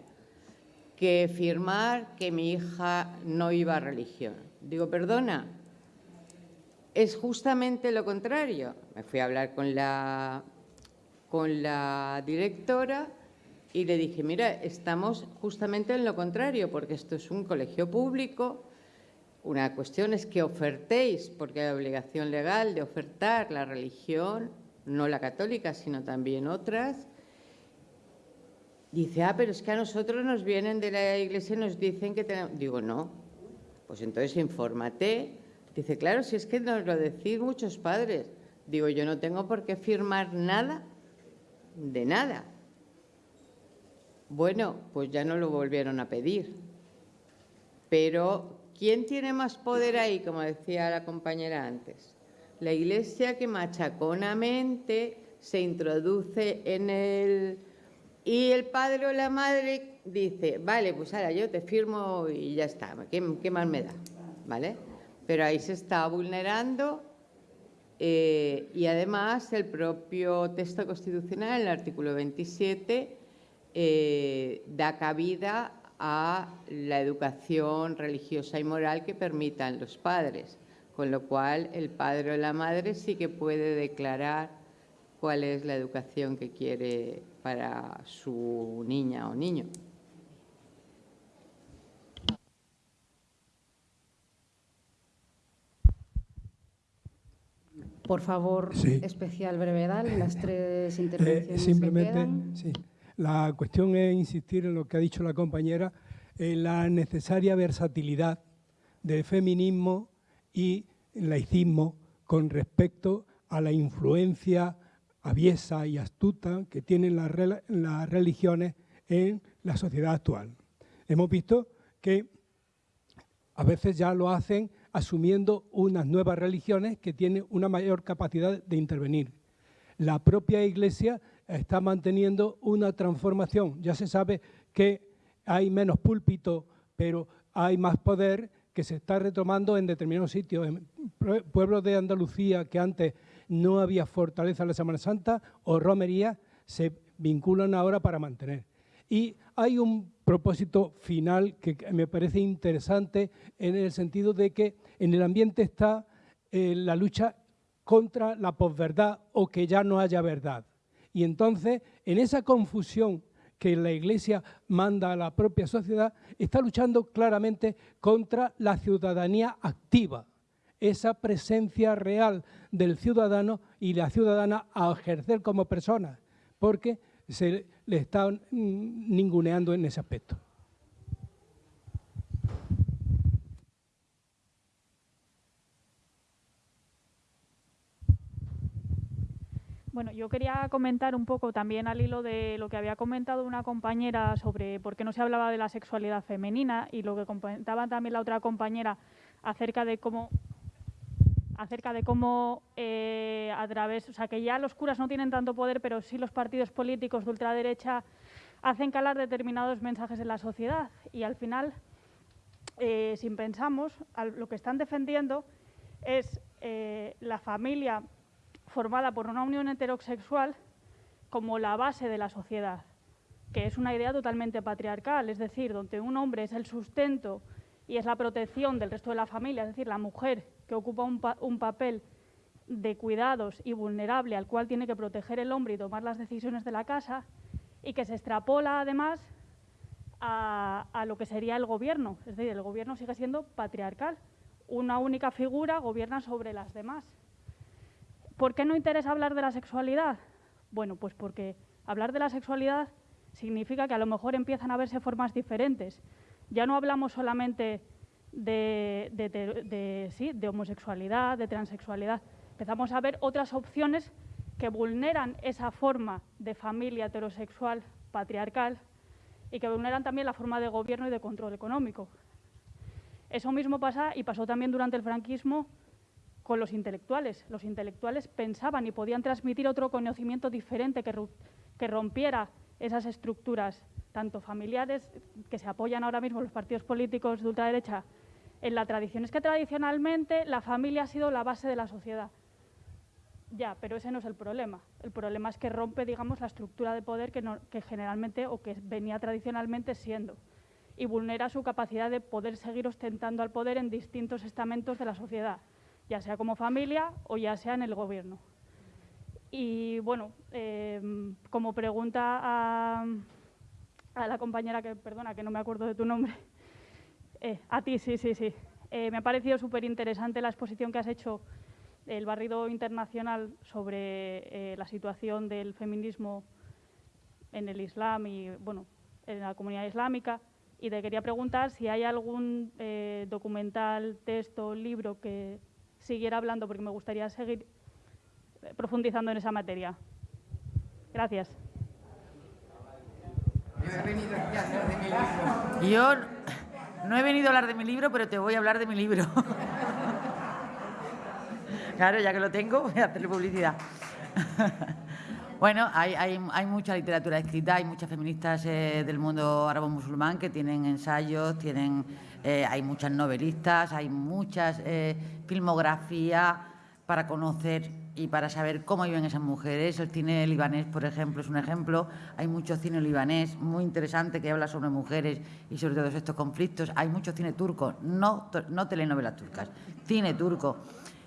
que firmar que mi hija no iba a religión. Digo, perdona, es justamente lo contrario. Me fui a hablar con la, con la directora y le dije, mira, estamos justamente en lo contrario, porque esto es un colegio público, una cuestión es que ofertéis, porque hay obligación legal de ofertar la religión, no la católica, sino también otras, Dice, ah, pero es que a nosotros nos vienen de la iglesia y nos dicen que tenemos... Digo, no, pues entonces infórmate. Dice, claro, si es que nos lo decís muchos padres. Digo, yo no tengo por qué firmar nada, de nada. Bueno, pues ya no lo volvieron a pedir. Pero, ¿quién tiene más poder ahí, como decía la compañera antes? La iglesia que machaconamente se introduce en el y el padre o la madre dice, vale, pues ahora yo te firmo y ya está, ¿qué, qué más me da? ¿Vale? Pero ahí se está vulnerando eh, y además el propio texto constitucional, el artículo 27, eh, da cabida a la educación religiosa y moral que permitan los padres, con lo cual el padre o la madre sí que puede declarar cuál es la educación que quiere para su niña o niño. Por favor, especial brevedad, las tres eh, intervenciones. simplemente, sí. La cuestión es insistir en lo que ha dicho la compañera, en la necesaria versatilidad del feminismo y laicismo con respecto a la influencia aviesa y astuta que tienen las, religiones en la sociedad actual. Hemos visto que a veces ya lo hacen asumiendo unas nuevas religiones que tienen una mayor capacidad de intervenir. La propia Iglesia está manteniendo una transformación. Ya se sabe que hay menos púlpito, pero hay más poder que se está retomando en determinados sitios. En pueblos de Andalucía que antes no había fortaleza en la Semana Santa o romería, se vinculan ahora para mantener. Y hay un propósito final que me parece interesante en el sentido de que en el ambiente está eh, la lucha contra la posverdad o que ya no haya verdad. Y entonces, en esa confusión que la Iglesia manda a la propia sociedad, está luchando claramente contra la ciudadanía activa, esa presencia real del ciudadano y la ciudadana a ejercer como persona, porque se le está ninguneando en ese aspecto. Bueno, yo quería comentar un poco también al hilo de lo que había comentado una compañera sobre por qué no se hablaba de la sexualidad femenina y lo que comentaba también la otra compañera acerca de cómo acerca de cómo eh, a través, o sea, que ya los curas no tienen tanto poder, pero sí los partidos políticos de ultraderecha hacen calar determinados mensajes en la sociedad. Y al final, eh, si pensamos, lo que están defendiendo es eh, la familia formada por una unión heterosexual como la base de la sociedad, que es una idea totalmente patriarcal, es decir, donde un hombre es el sustento y es la protección del resto de la familia, es decir, la mujer que ocupa un, papel de cuidados y vulnerable al cual tiene que proteger el hombre y tomar las decisiones de la casa, y que se extrapola además a, a lo que sería el gobierno. Es decir, el gobierno sigue siendo patriarcal. Una única figura gobierna sobre las demás. ¿Por qué no interesa hablar de la sexualidad? Bueno, pues porque hablar de la sexualidad significa que a lo mejor empiezan a verse formas diferentes. Ya no hablamos solamente de, homosexualidad, de transexualidad. Empezamos a ver otras opciones que vulneran esa forma de familia heterosexual patriarcal y que vulneran también la forma de gobierno y de control económico. Eso mismo pasa y pasó también durante el franquismo con los intelectuales. Los intelectuales pensaban y podían transmitir otro conocimiento diferente que, rompiera esas estructuras, tanto familiares, que se apoyan ahora mismo los partidos políticos de ultraderecha en la tradición. Es que tradicionalmente la familia ha sido la base de la sociedad. Ya, pero ese no es el problema. El problema es que rompe, digamos, la estructura de poder que, que generalmente o que venía tradicionalmente siendo y vulnera su capacidad de poder seguir ostentando al poder en distintos estamentos de la sociedad, ya sea como familia o ya sea en el gobierno. Y bueno, eh, como pregunta a, la compañera que, perdona, que no me acuerdo de tu nombre, eh, a ti, sí, sí, sí. Eh, me ha parecido súper interesante la exposición que has hecho, el barrido internacional sobre eh, la situación del feminismo en el Islam y, bueno, en la comunidad islámica. Y te quería preguntar si hay algún documental, texto, libro que siguiera hablando, porque me gustaría seguir eh, profundizando en esa materia. Gracias. Yo no he venido a hablar de mi libro, pero te voy a hablar de mi libro. claro, ya que lo tengo, voy a hacerle publicidad. bueno, hay, hay- hay mucha literatura escrita, hay muchas feministas eh, del mundo árabe-musulmán que tienen ensayos, tienen, eh, hay muchas novelistas, hay muchas eh, filmografías para conocer y para saber cómo viven esas mujeres. El cine libanés, por ejemplo, es un ejemplo. Hay mucho cine libanés muy interesante que habla sobre mujeres y sobre todos estos conflictos. Hay mucho cine turco, no, no telenovelas turcas, cine turco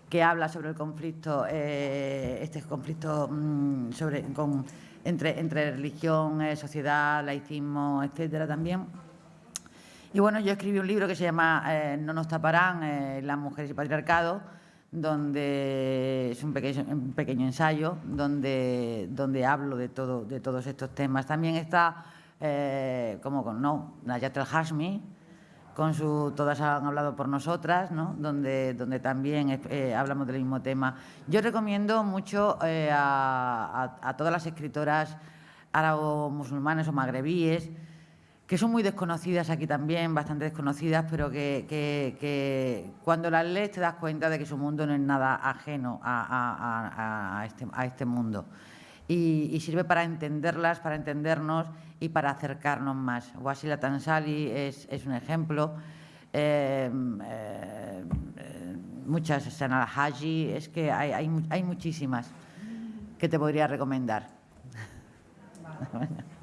que habla sobre el conflicto, eh, este conflicto mm, sobre, con- entre, entre religión, eh, sociedad, laicismo, etcétera también. Y bueno, yo escribí un libro que se llama eh, No nos taparán, eh, las mujeres y patriarcado, donde es un pequeño, pequeño ensayo donde, donde hablo de, todo, de todos estos temas. También está, eh, como con no, Nayat El Hashmi, con su Todas han hablado por nosotras, ¿no? donde, donde también hablamos del mismo tema. Yo recomiendo mucho a, a- a todas las escritoras árabo-musulmanes o magrebíes, que son muy desconocidas aquí también, bastante desconocidas, pero que, cuando las lees te das cuenta de que su mundo no es nada ajeno a, este, este mundo. Y, sirve para entenderlas, para entendernos y para acercarnos más. Wasila Tansali es, un ejemplo. eh, eh, muchas, Sana Haji, es que hay, hay, hay muchísimas que te podría recomendar.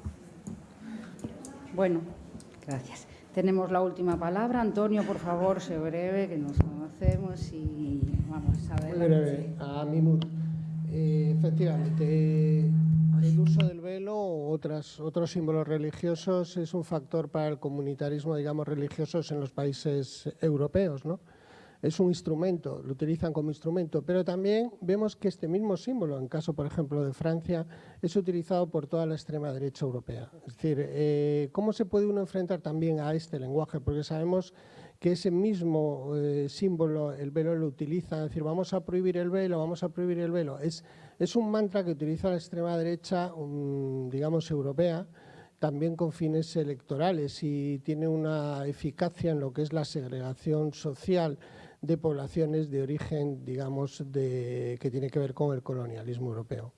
Bueno, gracias. Tenemos la última palabra. Antonio, por favor, sé breve, que nos conocemos y vamos a ver. Muy breve, a Mimur. Eh, efectivamente, el uso del velo o otras, otros símbolos religiosos es un factor para el comunitarismo, digamos, religiosos en los países europeos, ¿no? Es un instrumento, lo utilizan como instrumento, pero también vemos que este mismo símbolo, en caso, por ejemplo, de Francia, es utilizado por toda la extrema derecha europea. Es decir, eh, ¿cómo se puede uno enfrentar también a este lenguaje? Porque sabemos que ese mismo eh, símbolo, el velo, lo utiliza, es decir, vamos a prohibir el velo, vamos a prohibir el velo. Es, es un mantra que utiliza la extrema derecha, um, digamos, europea, también con fines electorales y tiene una eficacia en lo que es la segregación social de poblaciones de origen, digamos, de, que tiene que ver con el colonialismo europeo.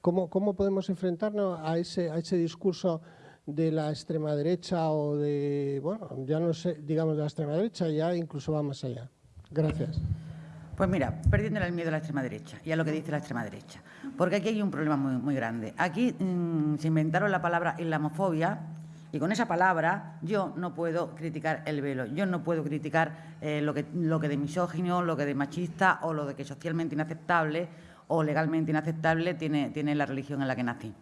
¿Cómo, cómo podemos enfrentarnos a ese, a ese discurso de la extrema derecha o de, bueno, ya no sé, digamos de la extrema derecha, ya incluso va más allá? Gracias. Pues mira, perdiéndole el miedo a la extrema derecha y a lo que dice la extrema derecha. Porque aquí hay un problema muy, muy grande. Aquí mm, se inventaron la palabra islamofobia y con esa palabra yo no puedo criticar el velo, yo no puedo criticar eh, lo, que, lo que de misógino, lo que de machista o lo de que socialmente inaceptable o legalmente inaceptable tiene, tiene la religión en la que nací.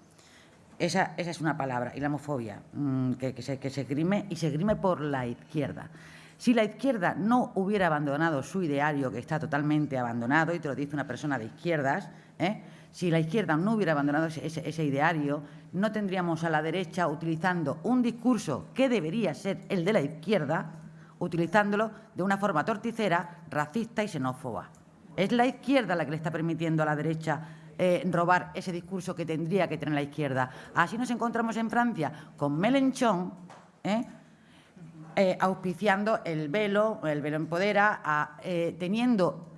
Esa, esa es una palabra, y la homofobia, mm, que, que, se, que se grime y se grime por la izquierda. Si la izquierda no hubiera abandonado su ideario, que está totalmente abandonado, y te lo dice una persona de izquierdas, ¿eh? si la izquierda no hubiera abandonado ese, ideario, no tendríamos a la derecha utilizando un discurso que debería ser el de la izquierda, utilizándolo de una forma torticera, racista y xenófoba. Es la izquierda la que le está permitiendo a la derecha eh, robar ese discurso que tendría que tener la izquierda. Así nos encontramos en Francia con Melenchon, ¿eh? Eh, auspiciando el velo, el velo empodera, a, eh, teniendo,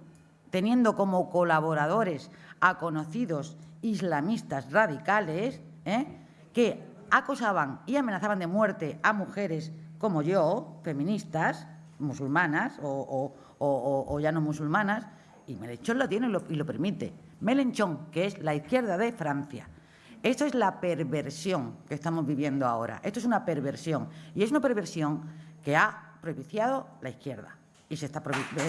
teniendo como colaboradores a conocidos islamistas radicales ¿eh? que acosaban y amenazaban de muerte a mujeres como yo, feministas, musulmanas o, ya no musulmanas, y Melenchón lo tiene y lo, permite. Melenchón, que es la izquierda de Francia. Esto es la perversión que estamos viviendo ahora. Esto es una perversión. Y es una perversión que ha propiciado la izquierda. Y se está propiciando